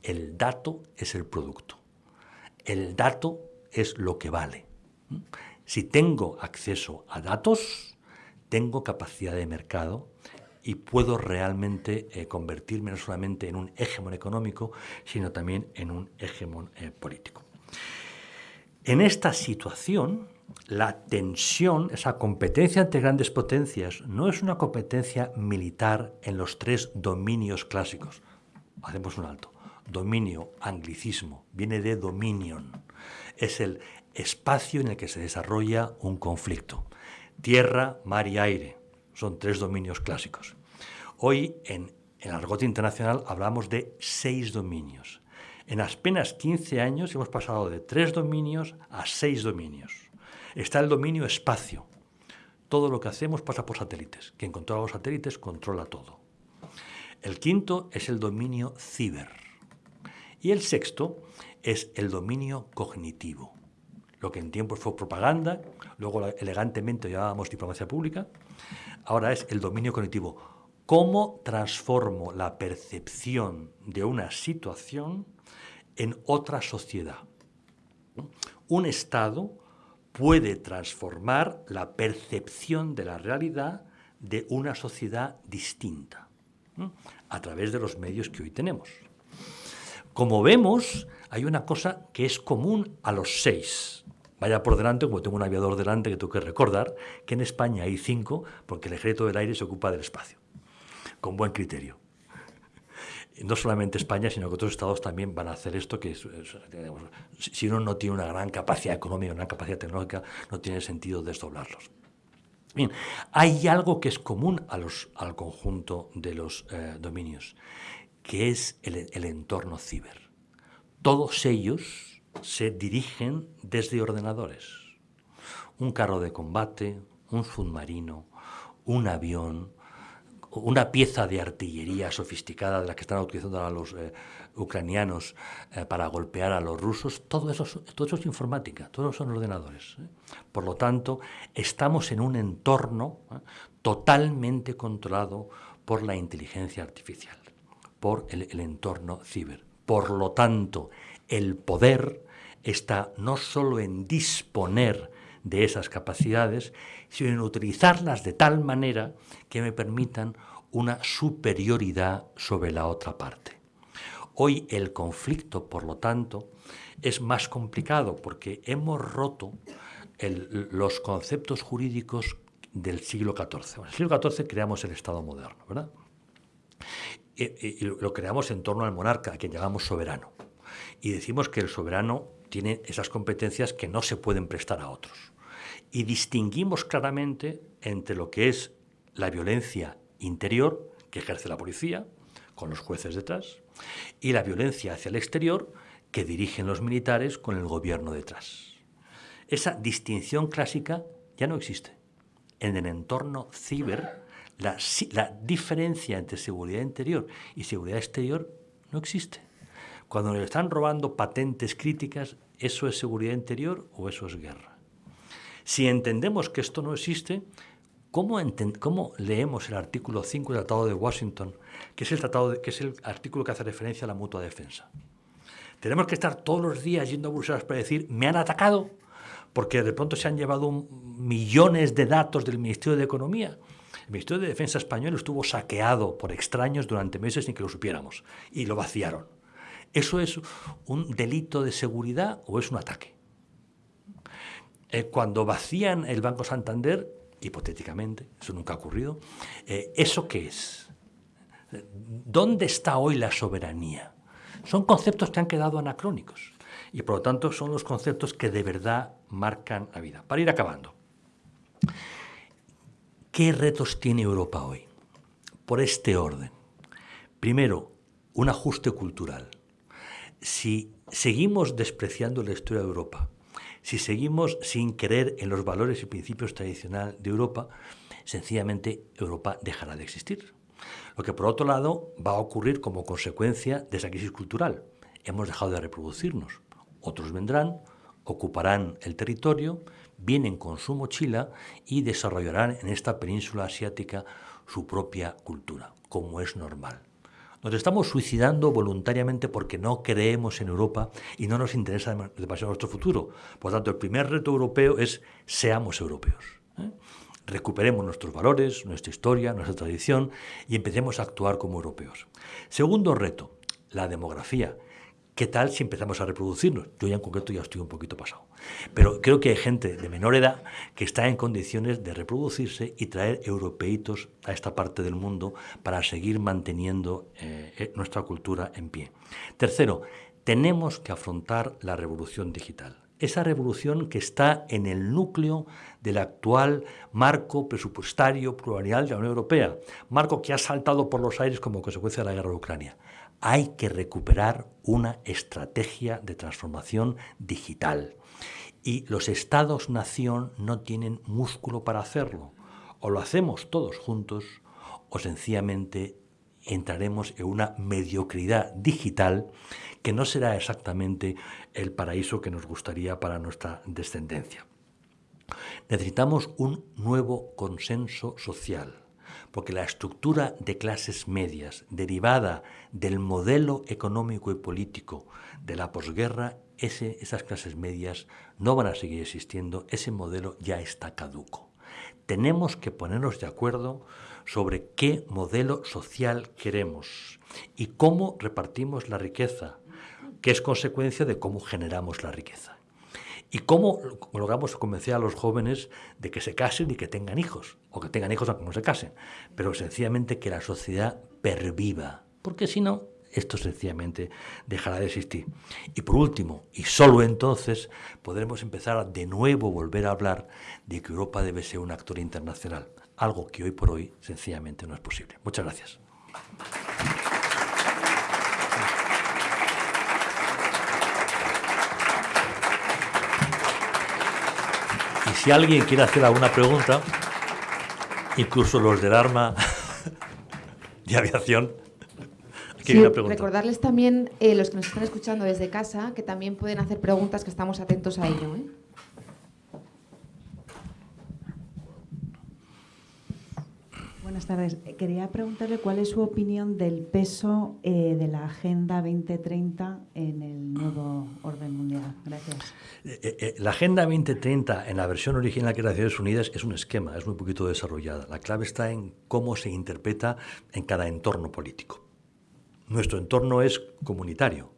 El dato es el producto. El dato es lo que vale. Si tengo acceso a datos, tengo capacidad de mercado y puedo realmente eh, convertirme no solamente en un hegemón económico, sino también en un hegemón eh, político. En esta situación, la tensión, esa competencia entre grandes potencias, no es una competencia militar en los tres dominios clásicos. Hacemos un alto. dominio, anglicismo, viene de dominion. Es el espacio en el que se desarrolla un conflicto. Tierra, mar y aire son tres dominios clásicos. Hoy en el argot internacional hablamos de seis dominios. En apenas 15 años hemos pasado de tres dominios a seis dominios. Está el dominio espacio. Todo lo que hacemos pasa por satélites. Quien controla los satélites controla todo. El quinto es el dominio ciber. Y el sexto es el dominio cognitivo. Lo que en tiempos fue propaganda, luego elegantemente llamábamos diplomacia pública, ahora es el dominio cognitivo cómo transformo la percepción de una situación en otra sociedad. Un Estado puede transformar la percepción de la realidad de una sociedad distinta a través de los medios que hoy tenemos. Como vemos, hay una cosa que es común a los seis. Vaya por delante, como tengo un aviador delante que tengo que recordar, que en España hay cinco, porque el ejército del aire se ocupa del espacio con buen criterio. No solamente España, sino que otros estados también van a hacer esto, que si uno no tiene una gran capacidad económica, una capacidad tecnológica, no tiene sentido desdoblarlos. Bien, hay algo que es común al conjunto de los eh, dominios, que es el entorno ciber. Todos ellos se dirigen desde ordenadores. Un carro de combate, un submarino, un avión, una pieza de artillería sofisticada de la que están utilizando a los eh, ucranianos eh, para golpear a los rusos, todo eso, todo eso es informática, todos son ordenadores. ¿eh? Por lo tanto, estamos en un entorno totalmente controlado por la inteligencia artificial, por el, el entorno ciber. Por lo tanto, el poder está no solo en disponer de esas capacidades, sino en utilizarlas de tal manera que me permitan una superioridad sobre la otra parte. Hoy el conflicto, por lo tanto, es más complicado porque hemos roto los conceptos jurídicos del siglo XIV. En el siglo XIV creamos el Estado moderno, ¿verdad? Y, lo creamos en torno al monarca, a quien llamamos soberano. Y decimos que el soberano tiene esas competencias que no se pueden prestar a otros y distinguimos claramente entre lo que es la violencia interior que ejerce la policía, con los jueces detrás, y la violencia hacia el exterior que dirigen los militares con el gobierno detrás. Esa distinción clásica ya no existe. En el entorno ciber, la, diferencia entre seguridad interior y seguridad exterior no existe. Cuando le están robando patentes críticas, ¿eso es seguridad interior o eso es guerra? Si entendemos que esto no existe, ¿cómo, leemos el artículo 5 del Tratado de Washington, que es, el tratado que es el artículo que hace referencia a la mutua defensa? Tenemos que estar todos los días yendo a Bruselas para decir, me han atacado, porque de pronto se han llevado millones de datos del Ministerio de Economía. El Ministerio de Defensa español estuvo saqueado por extraños durante meses sin que lo supiéramos y lo vaciaron. ¿Eso es un delito de seguridad o es un ataque? Eh, cuando vacían el Banco Santander, hipotéticamente, eso nunca ha ocurrido, eh, ¿eso qué es? ¿Dónde está hoy la soberanía? Son conceptos que han quedado anacrónicos y por lo tanto son los conceptos que de verdad marcan la vida. Para ir acabando, ¿qué retos tiene Europa hoy? Por este orden. Primero, un ajuste cultural. Si seguimos despreciando la historia de Europa, si seguimos sin creer en los valores y principios tradicionales de Europa, sencillamente Europa dejará de existir. Lo que por otro lado va a ocurrir como consecuencia de esa crisis cultural. Hemos dejado de reproducirnos. Otros vendrán, ocuparán el territorio, vienen con su mochila y desarrollarán en esta península asiática su propia cultura, como es normal. Nos estamos suicidando voluntariamente porque no creemos en Europa y no nos interesa demasiado nuestro futuro. Por tanto, el primer reto europeo es seamos europeos. ¿eh? Recuperemos nuestros valores, nuestra historia, nuestra tradición y empecemos a actuar como europeos. Segundo reto, la demografía. ¿Qué tal si empezamos a reproducirnos? Yo ya en concreto ya estoy un poquito pasado. Pero creo que hay gente de menor edad que está en condiciones de reproducirse y traer europeitos a esta parte del mundo para seguir manteniendo eh, eh, nuestra cultura en pie. Tercero, tenemos que afrontar la revolución digital esa revolución que está en el núcleo del actual marco presupuestario plurianual de la Unión Europea, marco que ha saltado por los aires como consecuencia de la guerra de Ucrania. Hay que recuperar una estrategia de transformación digital. Y los estados-nación no tienen músculo para hacerlo. O lo hacemos todos juntos o sencillamente entraremos en una mediocridad digital que no será exactamente el paraíso que nos gustaría para nuestra descendencia. Necesitamos un nuevo consenso social, porque la estructura de clases medias derivada del modelo económico y político de la posguerra, esas clases medias no van a seguir existiendo, ese modelo ya está caduco. Tenemos que ponernos de acuerdo sobre qué modelo social queremos y cómo repartimos la riqueza, que es consecuencia de cómo generamos la riqueza. Y cómo logramos convencer a los jóvenes de que se casen y que tengan hijos, o que tengan hijos aunque no se casen, pero sencillamente que la sociedad perviva, porque si no, esto sencillamente dejará de existir. Y por último, y solo entonces, podremos empezar a de nuevo volver a hablar de que Europa debe ser un actor internacional, algo que hoy por hoy sencillamente no es posible. Muchas gracias. Y si alguien quiere hacer alguna pregunta, incluso los del arma de aviación, Sí, recordarles también, eh, los que nos están escuchando desde casa, que también pueden hacer preguntas, que estamos atentos a ello. ¿eh? Buenas tardes. Quería preguntarle cuál es su opinión del peso eh, de la Agenda 2030 en el nuevo orden mundial. Gracias. la Agenda 2030 en la versión original que es Naciones Unidas es un esquema, es muy poquito desarrollada. La clave está en cómo se interpreta en cada entorno político. Nuestro entorno es comunitario,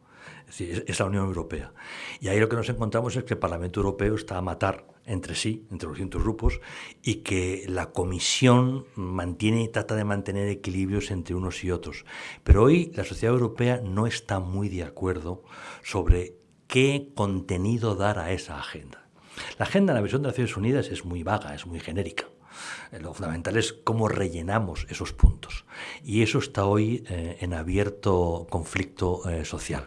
es, la Unión Europea. Y ahí lo que nos encontramos es que el Parlamento Europeo está a matar entre sí, entre los distintos grupos, y que la Comisión mantiene y trata de mantener equilibrios entre unos y otros. Pero hoy la sociedad europea no está muy de acuerdo sobre qué contenido dar a esa agenda. La agenda en la versión de Naciones Unidas es muy vaga, es muy genérica. Eh, lo fundamental es cómo rellenamos esos puntos. Y eso está hoy eh, en abierto conflicto eh, social.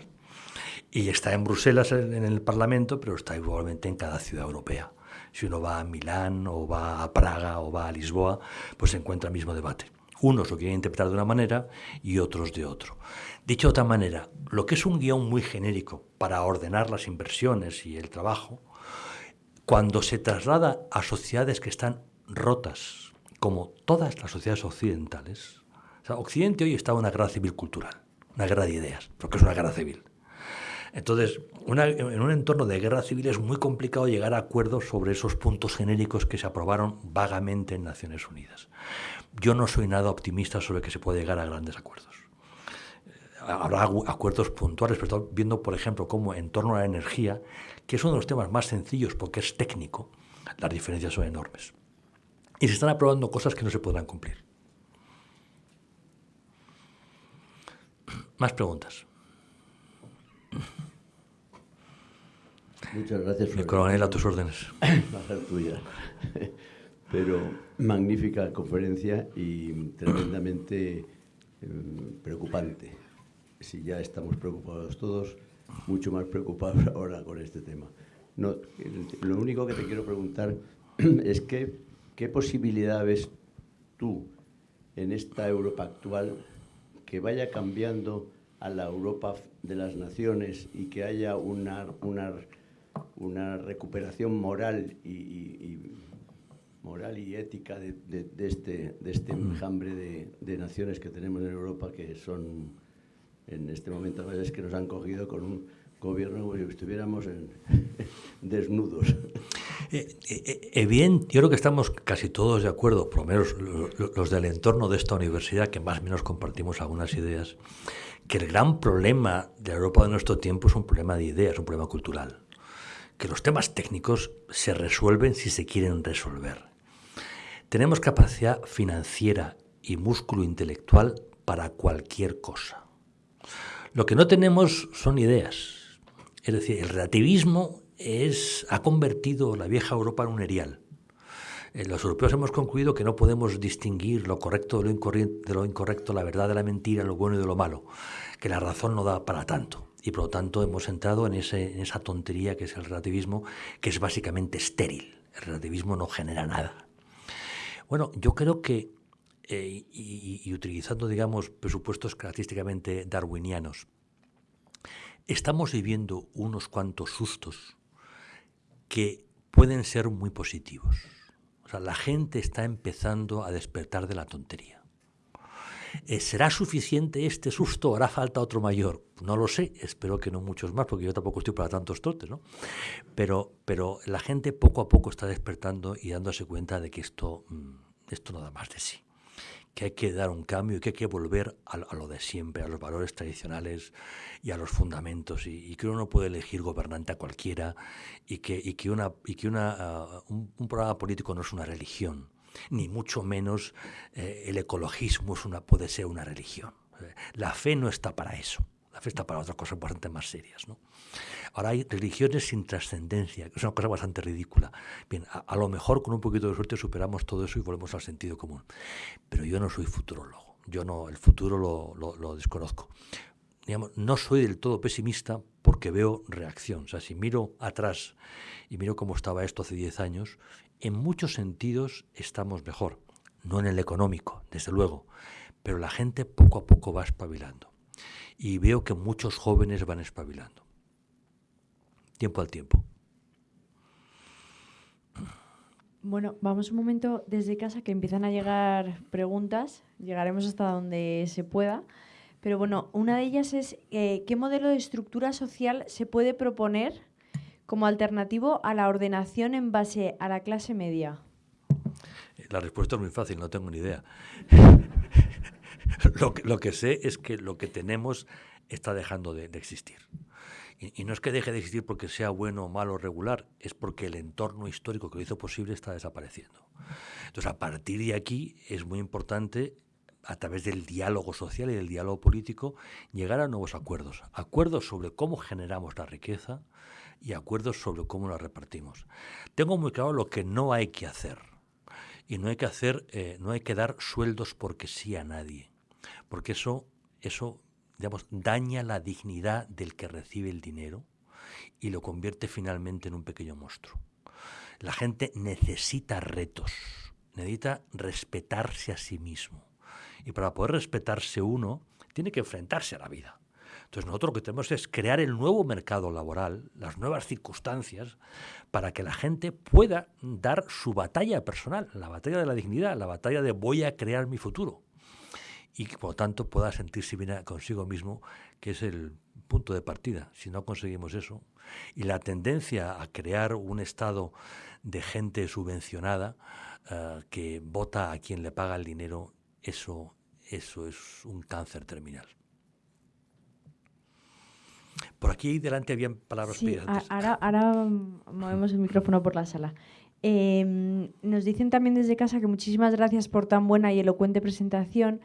Y está en Bruselas, en el Parlamento, pero está igualmente en cada ciudad europea. Si uno va a Milán o va a Praga o va a Lisboa, pues se encuentra el mismo debate. Unos lo quieren interpretar de una manera y otros de otro. Dicho de otra manera, lo que es un guion muy genérico para ordenar las inversiones y el trabajo, cuando se traslada a sociedades que están rotas, como todas las sociedades occidentales. Occidente hoy está en una guerra civil cultural, una guerra de ideas, porque es una guerra civil. Entonces, en un entorno de guerra civil es muy complicado llegar a acuerdos sobre esos puntos genéricos que se aprobaron vagamente en Naciones Unidas. Yo no soy nada optimista sobre que se pueda llegar a grandes acuerdos. Habrá acuerdos puntuales, pero viendo, por ejemplo, cómo en torno a la energía, que es uno de los temas más sencillos porque es técnico, las diferencias son enormes y se están aprobando cosas que no se podrán cumplir. Más preguntas. Muchas gracias. Mi coronel, a tus órdenes. Ser tuya. Pero magnífica conferencia y tremendamente em, preocupante. Si ya estamos preocupados todos, mucho más preocupados ahora con este tema. No, lo único que te quiero preguntar es que ¿Qué posibilidad ves tú en esta Europa actual que vaya cambiando a la Europa de las naciones y que haya una, una, una recuperación moral y, moral y ética de, este, de este mm. enjambre de, de, naciones que tenemos en Europa que son en este momento a veces que nos han cogido con un gobierno como si estuviéramos en, desnudos. Eh, eh, eh, bien, yo creo que estamos casi todos de acuerdo, por lo menos los del entorno de esta universidad, que más o menos compartimos algunas ideas, que el gran problema de Europa de nuestro tiempo es un problema de ideas, un problema cultural. Que los temas técnicos se resuelven si se quieren resolver. Tenemos capacidad financiera y músculo intelectual para cualquier cosa. Lo que no tenemos son ideas. Es decir, el relativismo es, ha convertido la vieja Europa en un erial. Eh, los europeos hemos concluido que no podemos distinguir lo correcto de lo, de lo incorrecto, la verdad de la mentira, lo bueno y de lo malo, que la razón no da para tanto. Y por lo tanto hemos entrado en, ese, en esa tontería que es el relativismo, que es básicamente estéril. El relativismo no genera nada. Bueno, yo creo que, eh, y, y utilizando, digamos, presupuestos característicamente darwinianos, estamos viviendo unos cuantos sustos que pueden ser muy positivos. O sea, la gente está empezando a despertar de la tontería. Eh, ¿Será suficiente este susto hará falta otro mayor? No lo sé, espero que no muchos más, porque yo tampoco estoy para tantos trotes, ¿no? Pero, pero la gente poco a poco está despertando y dándose cuenta de que esto, mm, esto no da más de sí que hay que dar un cambio y que hay que volver a, lo de siempre, a los valores tradicionales y a los fundamentos, y, que uno no puede elegir gobernante a cualquiera, y que, y que, una, y que una, ah, un, programa político no es una religión, ni mucho menos eh, el ecologismo es una, puede ser una religión. La fe no está para eso, la fe está para otras cosas bastante más serias. Ahora hay religiones sin trascendencia, que es una cosa bastante ridícula. Bien, a, lo mejor con un poquito de suerte superamos todo eso y volvemos al sentido común. Pero yo no soy futurólogo, yo no, el futuro lo, desconozco. Digamos, no soy del todo pesimista porque veo reacción. O si miro atrás y miro cómo estaba esto hace 10 años, en muchos sentidos estamos mejor. No en el económico, desde luego, pero la gente poco a poco va espabilando. Y veo que muchos jóvenes van espabilando tiempo al tiempo. Bueno, vamos un momento desde casa que empiezan a llegar preguntas. Llegaremos hasta donde se pueda. Pero bueno, una de ellas es eh, ¿qué modelo de estructura social se puede proponer como alternativo a la ordenación en base a la clase media? La respuesta es muy fácil, no tengo ni idea. lo, que, lo, que, sé es que lo que tenemos está dejando de existir. Y, no es que deje de existir porque sea bueno, malo, regular, es porque el entorno histórico que lo hizo posible está desapareciendo. Entonces, a partir de aquí es muy importante a través del diálogo social y del diálogo político, llegar a nuevos acuerdos. Acuerdos sobre cómo generamos la riqueza y acuerdos sobre cómo la repartimos. Tengo muy claro lo que no hay que hacer. Y no hay que hacer, eh, no hay que dar sueldos porque sí a nadie. Porque eso, eso daña la dignidad del que recibe el dinero y lo convierte finalmente en un pequeño monstruo. La gente necesita retos, necesita respetarse a sí mismo. Y para poder respetarse uno, tiene que enfrentarse a la vida. Entonces nosotros lo que tenemos es crear el nuevo mercado laboral, las nuevas circunstancias, para que la gente pueda dar su batalla personal, la batalla de la dignidad, la batalla de voy a crear mi futuro y que por lo tanto pueda sentirse bien consigo mismo, que es el punto de partida. Si no conseguimos eso, y la tendencia a crear un estado de gente subvencionada eh, que vota a quien le paga el dinero, eso, eso es un cáncer terminal. Por aquí delante habían palabras sí, Ahora, ahora movemos el micrófono por la sala. Em, nos dicen también desde casa que muchísimas gracias por tan buena y elocuente presentación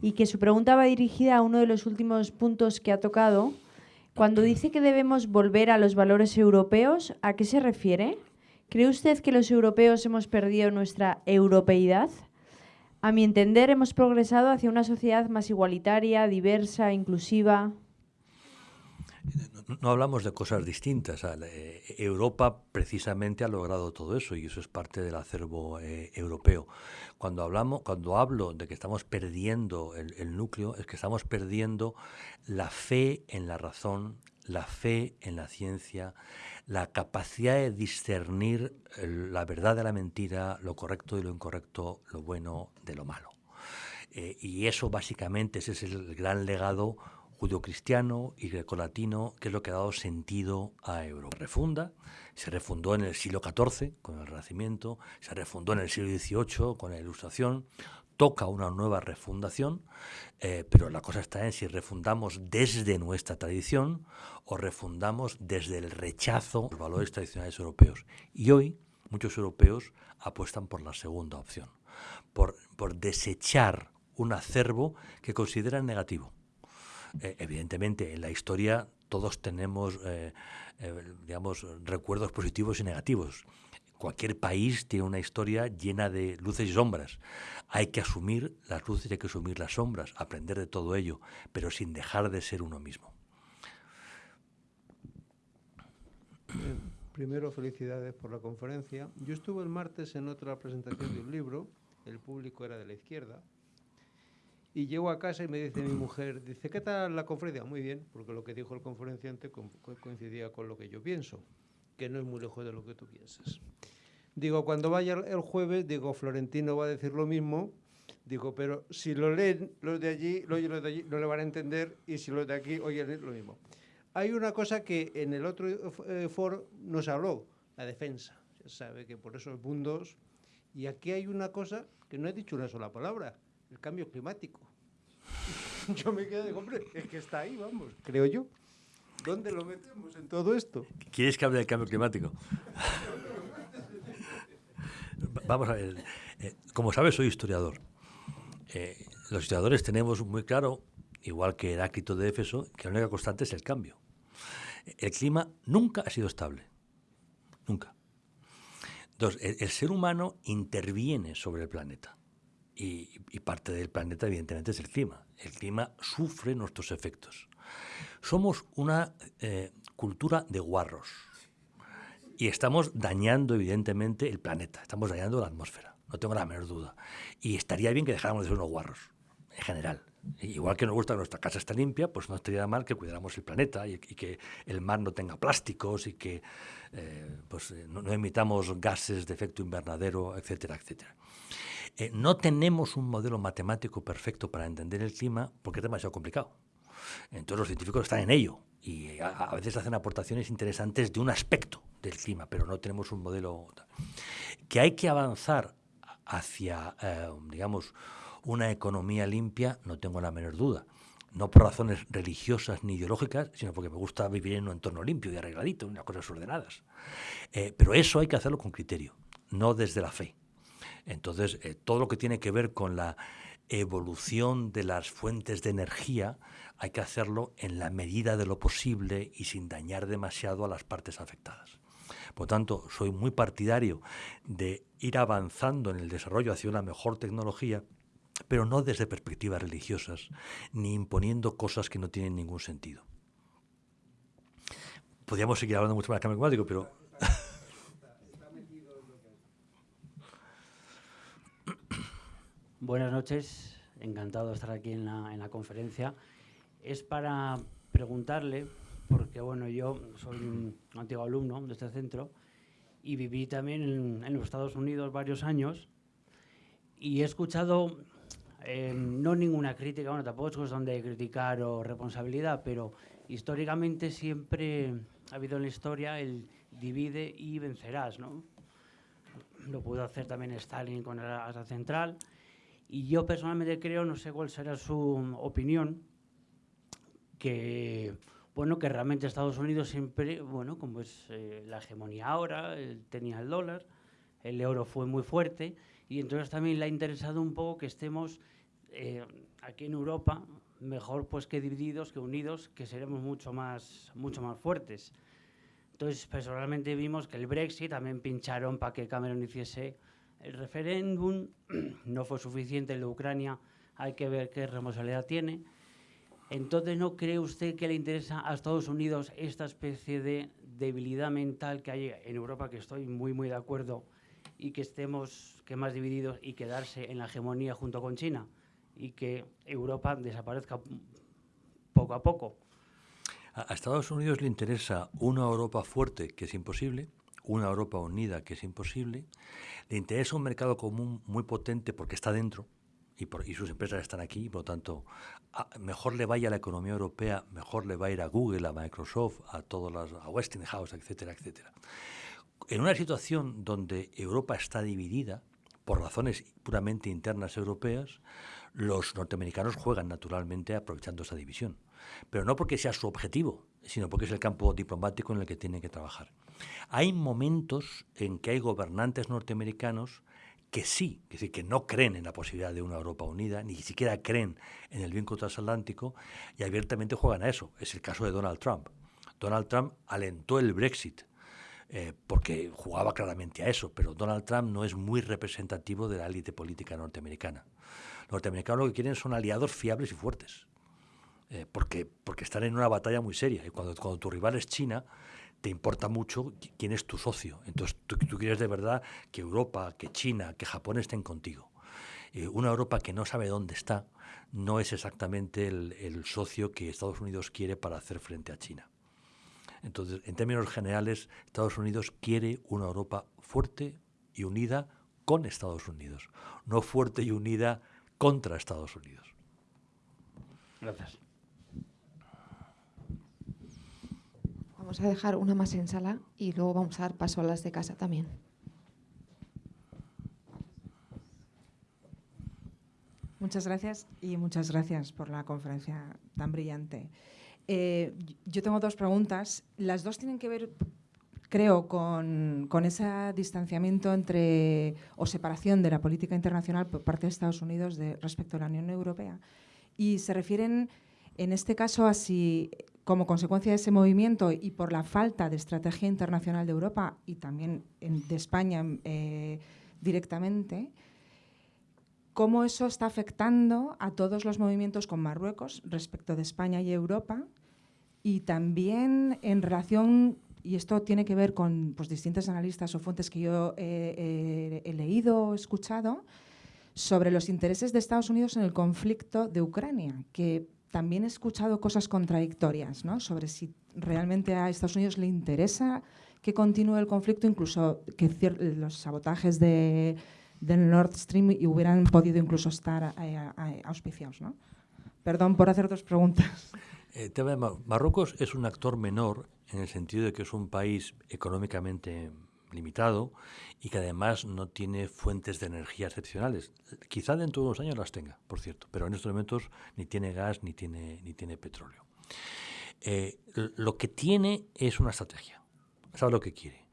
y que su pregunta va dirigida a uno de los últimos puntos que ha tocado. Cuando dice que debemos volver a los valores europeos, ¿a qué se refiere? ¿Cree usted que los europeos hemos perdido nuestra europeidad? A mi entender, hemos progresado hacia una sociedad más igualitaria, diversa, inclusiva no hablamos de cosas distintas. Eh, Europa precisamente ha logrado todo eso y eso es parte del acervo eh, europeo. Cuando hablamos, cuando hablo de que estamos perdiendo el, núcleo, es que estamos perdiendo la fe en la razón, la fe en la ciencia, la capacidad de discernir la verdad de la mentira, lo correcto y lo incorrecto, lo bueno de lo malo. Eh, y eso básicamente ese es el gran legado judio-cristiano y grecolatino, que es lo que ha dado sentido a Europa. Refunda, se refundó en el siglo XIV con el Renacimiento, se refundó en el siglo XVIII con la Ilustración, toca una nueva refundación, eh, pero la cosa está en si refundamos desde nuestra tradición o refundamos desde el rechazo a los valores tradicionales europeos. Y hoy muchos europeos apuestan por la segunda opción, por, por desechar un acervo que consideran negativo. Eh, evidentemente, en la historia todos tenemos, eh, digamos, recuerdos positivos y negativos cualquier país tiene una historia llena de luces y sombras. Hay que asumir las luces y hay que asumir las sombras, aprender de todo ello, pero sin dejar de ser uno mismo. primero, felicidades por la conferencia. Yo estuve el martes en otra presentación de un libro, el público era de la izquierda, y llego a casa y me dice mi mujer, dice, ¿qué tal la conferencia? Muy bien, porque lo que dijo el conferenciante coincidía con lo que yo pienso que no es muy lejos de lo que tú piensas. Digo, cuando vaya el jueves, digo, Florentino va a decir lo mismo, digo, pero si lo leen los de allí, los de allí no le van a entender, y si los de aquí oyen lo mismo. Hay una cosa que en el otro eh, foro nos habló, la defensa. Se sabe que por esos mundos. Y aquí hay una cosa que no he dicho una sola palabra, el cambio climático. Yo me quedé, hombre, es que está ahí, vamos, creo yo. ¿Dónde lo metemos en todo esto? ¿Quieres que hable del cambio climático? Vamos a ver. Eh, como sabes, soy historiador. Eh, los historiadores tenemos muy claro, igual que Heráclito de Éfeso, que la única constante es el cambio. El clima nunca ha sido estable. Nunca. Entonces, el, ser humano interviene sobre el planeta. Y, parte del planeta, evidentemente, es el clima. El clima sufre nuestros efectos. Somos una eh, cultura de guarros y estamos dañando evidentemente el planeta, estamos dañando la atmósfera, no tengo la menor duda. Y estaría bien que dejáramos de ser unos guarros, en general. Igual que nos gusta que nuestra casa esté limpia, pues no estaría mal que cuidáramos el planeta y, que el mar no tenga plásticos y que eh, pues, eh, no, emitamos gases de efecto invernadero, etcétera, etcétera. No tenemos un modelo matemático perfecto para entender el clima porque es demasiado complicado. Entonces los científicos están en ello y a, veces hacen aportaciones interesantes de un aspecto del clima, pero no tenemos un modelo que hay que avanzar hacia, eh, digamos, una economía limpia, no tengo la menor duda. No por razones religiosas ni ideológicas, sino porque me gusta vivir en un entorno limpio y arregladito, unas cosas ordenadas. Eh, pero eso hay que hacerlo con criterio, no desde la fe. Entonces, eh, todo lo que tiene que ver con la evolución de las fuentes de energía hay que hacerlo en la medida de lo posible y sin dañar demasiado a las partes afectadas. Por tanto, soy muy partidario de ir avanzando en el desarrollo hacia una mejor tecnología, pero no desde perspectivas religiosas, ni imponiendo cosas que no tienen ningún sentido. Podríamos seguir hablando mucho más del cambio climático, pero... Buenas noches, encantado de estar aquí en la, en la conferencia es para preguntarle, porque bueno, yo soy un antiguo alumno de este centro y viví también en, los Estados Unidos varios años y he escuchado, eh, no ninguna crítica, bueno, tampoco es cuestión de criticar o responsabilidad, pero históricamente siempre ha habido en la historia el divide y vencerás, ¿no? Lo pudo hacer también Stalin con la Central. Y yo personalmente creo, no sé cuál será su opinión, que bueno que realmente Estados Unidos siempre bueno como es eh, la hegemonía ahora tenía el dólar el euro fue muy fuerte y entonces también le ha interesado un poco que estemos eh, aquí en Europa mejor pues que divididos que unidos que seremos mucho más mucho más fuertes. Entonces personalmente vimos que el Brexit también pincharon para que Cameron hiciese el referéndum no fue suficiente el de Ucrania hay que ver qué responsabilidad tiene entonces, ¿no cree usted que le interesa a Estados Unidos esta especie de debilidad mental que hay en Europa, que estoy muy, muy de acuerdo, y que estemos que más divididos y quedarse en la hegemonía junto con China, y que Europa desaparezca poco a poco? A Estados Unidos le interesa una Europa fuerte, que es imposible, una Europa unida, que es imposible. Le interesa un mercado común muy potente porque está dentro, y, sus empresas están aquí, por lo tanto, mejor le vaya a la economía europea, mejor le va a ir a Google, a Microsoft, a todas las, a Westinghouse, etcétera, etcétera. En una situación donde Europa está dividida por razones puramente internas europeas, los norteamericanos juegan naturalmente aprovechando esa división. Pero no porque sea su objetivo, sino porque es el campo diplomático en el que tienen que trabajar. Hay momentos en que hay gobernantes norteamericanos que sí, es decir, que no creen en la posibilidad de una Europa unida, ni siquiera creen en el vínculo transatlántico y abiertamente juegan a eso. Es el caso de Donald Trump. Donald Trump alentó el Brexit eh, porque jugaba claramente a eso, pero Donald Trump no es muy representativo de la élite política norteamericana. Los norteamericanos lo que quieren son aliados fiables y fuertes, eh, porque, porque están en una batalla muy seria. Y cuando, cuando tu rival es China, te importa mucho quién es tu socio. Entonces tú, quieres de verdad que Europa, que China, que Japón estén contigo. Eh, una Europa que no sabe dónde está no es exactamente el, el, socio que Estados Unidos quiere para hacer frente a China. Entonces, en términos generales, Estados Unidos quiere una Europa fuerte y unida con Estados Unidos, no fuerte y unida contra Estados Unidos. Gracias. Vamos a dejar una más en sala y luego vamos a dar paso a las de casa también. Muchas gracias y muchas gracias por la conferencia tan brillante. Eh, yo tengo dos preguntas. Las dos tienen que ver, creo, con, con, ese distanciamiento entre o separación de la política internacional por parte de Estados Unidos de, respecto a la Unión Europea. Y se refieren, en este caso, a si como consecuencia de ese movimiento y por la falta de estrategia internacional de Europa y también de España eh, directamente, cómo eso está afectando a todos los movimientos con Marruecos respecto de España y Europa y también en relación, y esto tiene que ver con pues, distintos analistas o fuentes que yo he leído o escuchado, sobre los intereses de Estados Unidos en el conflicto de Ucrania, que también he escuchado cosas contradictorias ¿no? sobre si realmente a Estados Unidos le interesa que continúe el conflicto, incluso que los sabotajes de, del Nord Stream hubieran podido incluso estar eh, auspiciados. ¿no? Perdón por hacer dos preguntas. Eh, Marruecos es un actor menor en el sentido de que es un país económicamente limitado y que además no tiene fuentes de energía excepcionales. Quizá dentro de unos años las tenga, por cierto, pero en estos momentos ni tiene gas ni tiene, ni tiene petróleo. Eh, lo que tiene es una estrategia, sabe lo que quiere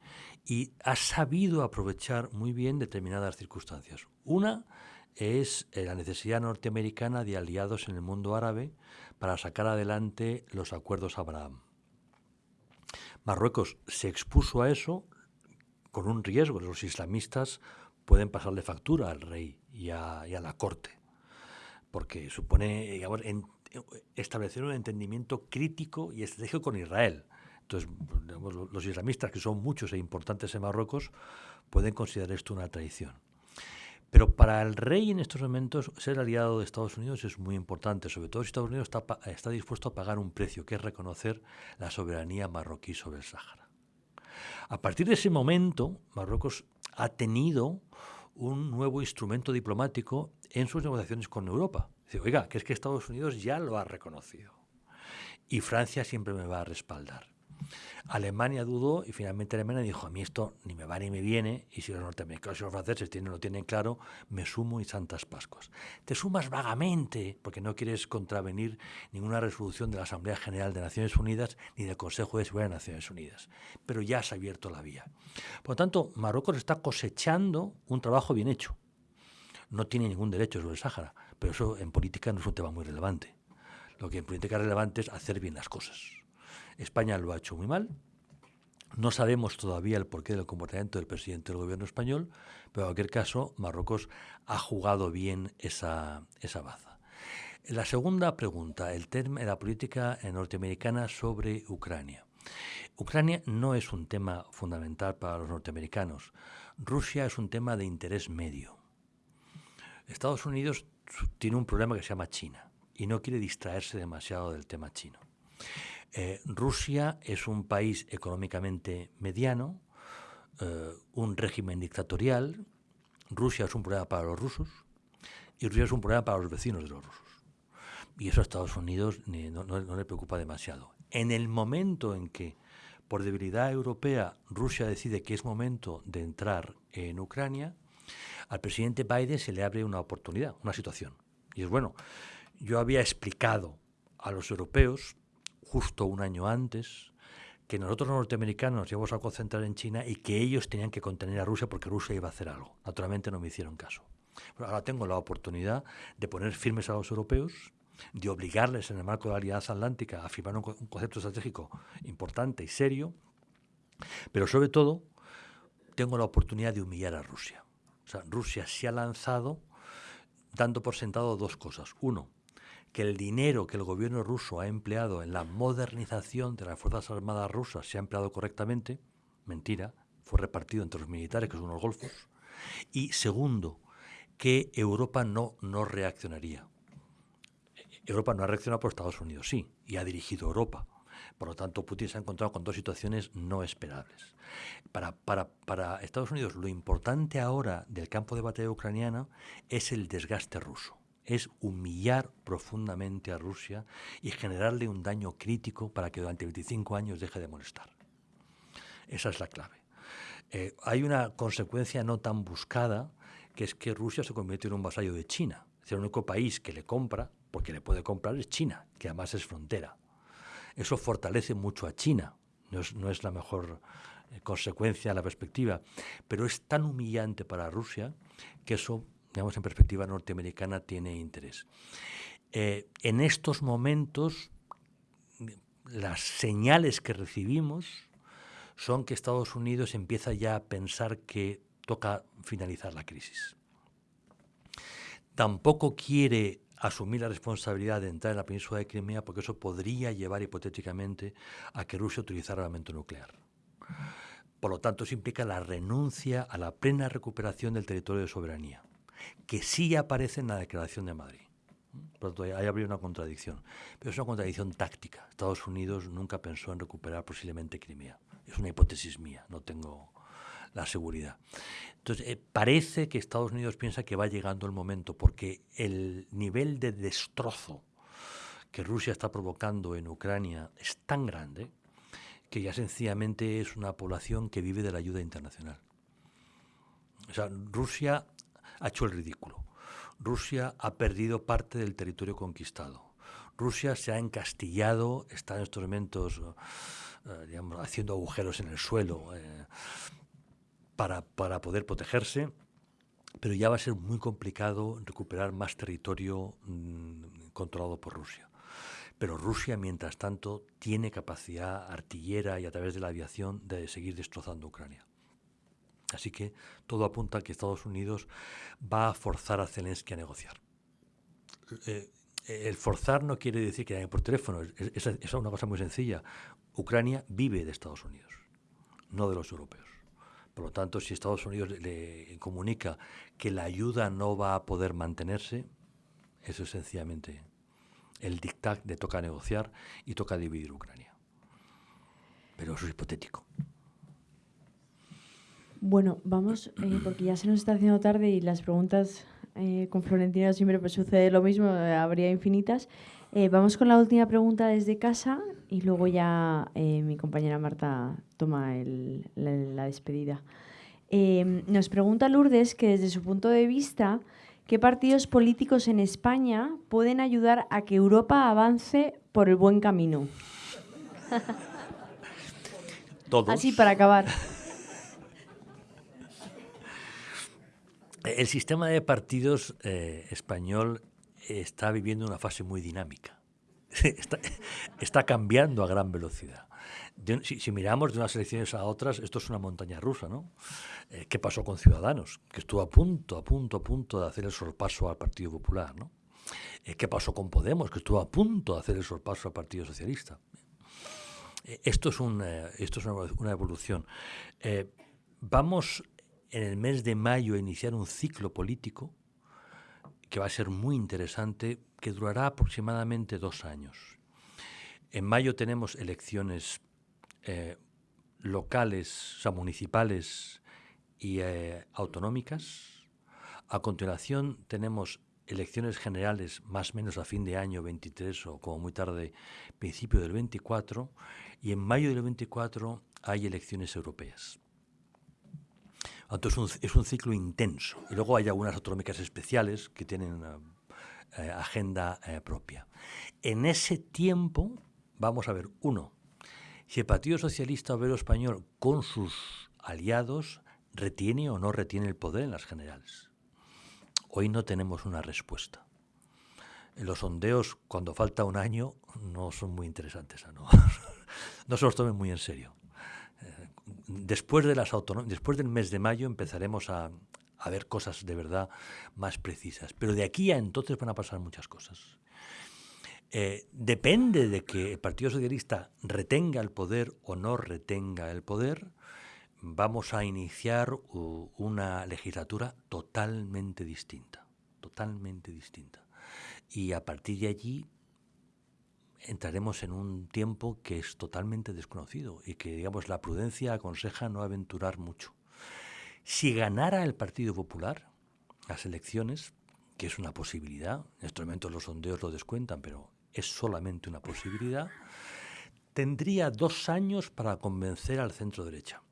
y ha sabido aprovechar muy bien determinadas circunstancias. Una es eh, la necesidad norteamericana de aliados en el mundo árabe para sacar adelante los acuerdos Abraham. Marruecos se expuso a eso, con un riesgo. Los islamistas pueden pasarle factura al rey y a, la corte, porque supone establecer un entendimiento crítico y estratégico con Israel. Entonces, los islamistas, que son muchos e importantes en Marruecos, pueden considerar esto una traición. Pero para el rey en estos momentos ser aliado de Estados Unidos es muy importante, sobre todo Estados Unidos está, está dispuesto a pagar un precio, que es reconocer la soberanía marroquí sobre el Sáhara. A partir de ese momento, Marruecos ha tenido un nuevo instrumento diplomático en sus negociaciones con Europa. Dice, oiga, que es que Estados Unidos ya lo ha reconocido y Francia siempre me va a respaldar. Alemania dudó y finalmente Alemania dijo, a mí esto ni me va ni me viene, y si los norteamericanos y los franceses tienen, lo tienen claro, me sumo y santas pascuas. Te sumas vagamente, porque no quieres contravenir ninguna resolución de la Asamblea General de Naciones Unidas ni del Consejo de Seguridad de Naciones Unidas, pero ya has abierto la vía. Por lo tanto, Marruecos está cosechando un trabajo bien hecho. No tiene ningún derecho sobre el Sáhara, pero eso en política no es un tema muy relevante. Lo que en política es relevante es hacer bien las cosas. España lo ha hecho muy mal. No sabemos todavía el porqué del comportamiento del presidente del gobierno español, pero en cualquier caso, Marruecos ha jugado bien esa, esa baza. La segunda pregunta, el tema de la política norteamericana sobre Ucrania. Ucrania no es un tema fundamental para los norteamericanos. Rusia es un tema de interés medio. Estados Unidos tiene un problema que se llama China y no quiere distraerse demasiado del tema chino. Eh, Rusia es un país económicamente mediano, eh, un régimen dictatorial. Rusia es un problema para los rusos y Rusia es un problema para los vecinos de los rusos. Y eso a Estados Unidos no, no le preocupa demasiado. En el momento en que, por debilidad europea, Rusia decide que es momento de entrar en Ucrania, al presidente Biden se le abre una oportunidad, una situación. Y es bueno, yo había explicado a los europeos, justo un año antes, que nosotros los norteamericanos nos íbamos a concentrar en China y que ellos tenían que contener a Rusia porque Rusia iba a hacer algo. Naturalmente no me hicieron caso. Pero ahora tengo la oportunidad de poner firmes a los europeos, de obligarles en el marco de la Alianza Atlántica a firmar un, concepto estratégico importante y serio, pero sobre todo tengo la oportunidad de humillar a Rusia. Rusia se ha lanzado dando por sentado dos cosas. Uno, que el dinero que el gobierno ruso ha empleado en la modernización de las Fuerzas Armadas rusas se ha empleado correctamente. Mentira, fue repartido entre los militares, que son unos golfos. Y segundo, que Europa no, no reaccionaría. Europa no ha reaccionado por Estados Unidos, sí, y ha dirigido Europa. Por lo tanto, Putin se ha encontrado con dos situaciones no esperables. Para, para, para Estados Unidos, lo importante ahora del campo de batalla ucraniano es el desgaste ruso es humillar profundamente a Rusia y generarle un daño crítico para que durante 25 años deje de molestar. Esa es la clave. Eh, hay una consecuencia no tan buscada, que es que Rusia se convierte en un vasallo de China. Es el único país que le compra, porque le puede comprar, es China, que además es frontera. Eso fortalece mucho a China, no es, no es la mejor eh, consecuencia, la perspectiva, pero es tan humillante para Rusia que eso, digamos, en perspectiva norteamericana tiene interés. Eh, en estos momentos, las señales que recibimos son que Estados Unidos empieza ya a pensar que toca finalizar la crisis. Tampoco quiere asumir la responsabilidad de entrar en la península de Crimea porque eso podría llevar hipotéticamente a que Rusia utilizara armamento nuclear. Por lo tanto, eso implica la renuncia a la plena recuperación del territorio de soberanía, que sí aparece en la Declaración de Madrid. Por lo tanto, ahí habría una contradicción. Pero es una contradicción táctica. Estados Unidos nunca pensó en recuperar posiblemente Crimea. Es una hipótesis mía, no tengo la seguridad. Entonces, eh, parece que Estados Unidos piensa que va llegando el momento, porque el nivel de destrozo que Rusia está provocando en Ucrania es tan grande que ya sencillamente es una población que vive de la ayuda internacional. O sea, Rusia ha hecho el ridículo. Rusia ha perdido parte del territorio conquistado. Rusia se ha encastillado, está en estos momentos eh, digamos, haciendo agujeros en el suelo. Eh, para, para poder protegerse, pero ya va a ser muy complicado recuperar más territorio mmm, controlado por Rusia. Pero Rusia, mientras tanto, tiene capacidad artillera y a través de la aviación de seguir destrozando Ucrania. Así que todo apunta a que Estados Unidos va a forzar a Zelensky a negociar. Eh, el forzar no quiere decir que haya por teléfono, es, es, es una cosa muy sencilla. Ucrania vive de Estados Unidos, no de los europeos. Por lo tanto, si Estados Unidos le comunica que la ayuda no va a poder mantenerse, eso es sencillamente el dictat de toca negociar y toca dividir Ucrania. Pero eso es hipotético. Bueno, vamos, eh, porque ya se nos está haciendo tarde y las preguntas eh, con Florentino siempre pues, sucede lo mismo, eh, habría infinitas. Eh, vamos con la última pregunta desde casa y luego ya mi compañera Marta toma el, la, la, despedida. Eh, nos pregunta Lourdes que desde su punto de vista, ¿qué partidos políticos en España pueden ayudar a que Europa avance por el buen camino? Todos. Así para acabar. El sistema de partidos eh, español está viviendo una fase muy dinámica. está, está, cambiando a gran velocidad. De, si, si, miramos de unas elecciones a otras, esto es una montaña rusa, ¿no? Eh, ¿Qué pasó con Ciudadanos? Que estuvo a punto, a punto, a punto de hacer el sorpaso al Partido Popular, ¿no? Eh, ¿Qué pasó con Podemos? Que estuvo a punto de hacer el sorpaso al Partido Socialista. Eh, esto es, un, esto es una, una evolución. vamos en el mes de mayo iniciar un ciclo político que va a ser muy interesante, que durará aproximadamente dos años. En mayo tenemos elecciones eh, locales, o municipales y eh, autonómicas. A continuación tenemos elecciones generales más o menos a fin de año 23 o como muy tarde principio del 24 y en mayo del 24 hay elecciones europeas. Entonces es un, ciclo intenso. Y luego hay algunas autonómicas especiales que tienen una eh, agenda eh, propia. En ese tiempo vamos a ver, uno, si el Partido Socialista Obrero Español con sus aliados retiene o no retiene el poder en las generales. Hoy no tenemos una respuesta. Los sondeos, cuando falta un año, no son muy interesantes. no se los tomen muy en serio. Después, de las después del mes de mayo empezaremos a, a ver cosas de verdad más precisas. Pero de aquí a entonces van a pasar muchas cosas. Eh, depende de que el Partido Socialista retenga el poder o no retenga el poder, vamos a iniciar una legislatura totalmente distinta, totalmente distinta. Y a partir de allí entraremos en un tiempo que es totalmente desconocido y que, digamos, la prudencia aconseja no aventurar mucho. Si ganara el Partido Popular las elecciones, que es una posibilidad, en estos momentos los sondeos lo descuentan, pero es solamente una posibilidad, tendría dos años para convencer al centro derecha.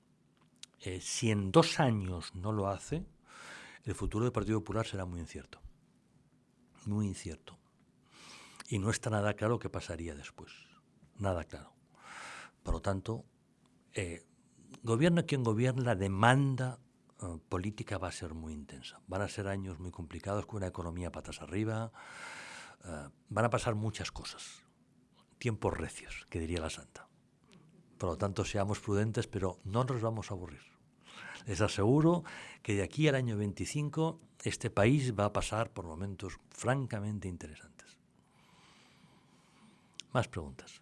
Eh, si en dos años no lo hace, el futuro del Partido Popular será muy incierto. Muy incierto. Y no está nada claro qué pasaría después. Nada claro. Por lo tanto, eh, quien gobierne, la demanda eh, política va a ser muy intensa. Van a ser años muy complicados con una economía patas arriba, eh, van a pasar muchas cosas, tiempos recios, que diría la santa. Por lo tanto, seamos prudentes, pero no nos vamos a aburrir. Les aseguro que de aquí al año 25 este país va a pasar por momentos francamente interesantes. Más preguntas.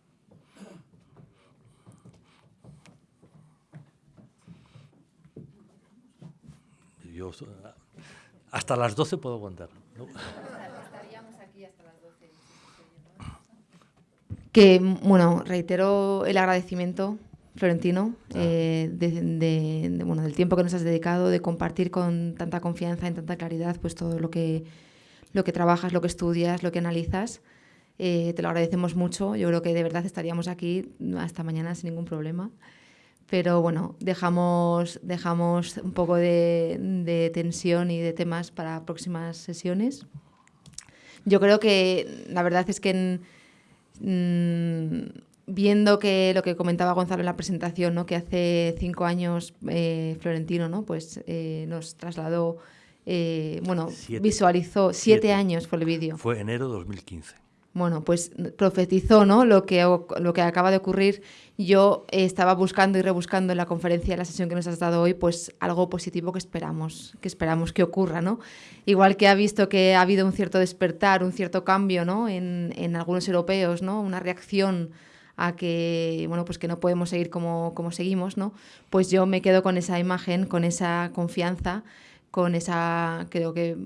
Yo, hasta las 12 puedo aguantar. Que, bueno, reitero el agradecimiento, Florentino, eh, de, bueno, del tiempo que nos has dedicado, de compartir con tanta confianza, en tanta claridad, pues todo lo que, lo que trabajas, lo que estudias, lo que analizas. Eh, te lo agradecemos mucho. Yo creo que de verdad estaríamos aquí hasta mañana sin ningún problema. Pero bueno, dejamos, dejamos un poco de, de tensión y de temas para próximas sesiones. Yo creo que la verdad es que en, Mm, viendo que lo que comentaba Gonzalo en la presentación, ¿no? que hace cinco años eh, Florentino ¿no? pues, eh, nos trasladó, eh, bueno, visualizó, siete, años fue el vídeo. Fue enero de 2015 bueno, pues profetizó ¿no? lo, que, lo que acaba de ocurrir. Yo estaba buscando y rebuscando en la conferencia, en la sesión que nos has dado hoy, pues algo positivo que esperamos, que esperamos que ocurra, ¿no? Igual que ha visto que ha habido un cierto despertar, un cierto cambio, ¿no? En, en algunos europeos, ¿no? Una reacción a que, bueno, pues que no podemos seguir como, como seguimos, ¿no? Pues yo me quedo con esa imagen, con esa confianza con esa, creo que,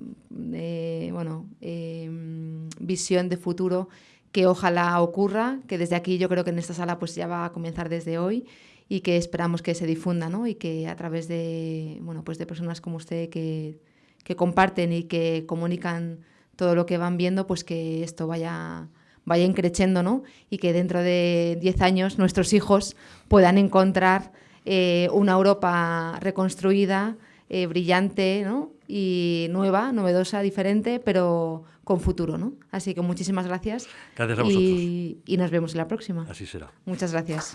eh, bueno, em, visión de futuro que ojalá ocurra, que desde aquí yo creo que en esta sala pues ya va a comenzar desde hoy y que esperamos que se difunda, ¿no? Y que a través de, bueno, pues de personas como usted que, comparten y que comunican todo lo que van viendo, pues que esto vaya vaya ¿no? Y que dentro de 10 años nuestros hijos puedan encontrar eh, una Europa reconstruida, eh, brillante ¿no? y nueva, novedosa, diferente, pero con futuro. ¿no? Así que muchísimas gracias. Gracias a vosotros. Y, y nos vemos en la próxima. Así será. Muchas gracias.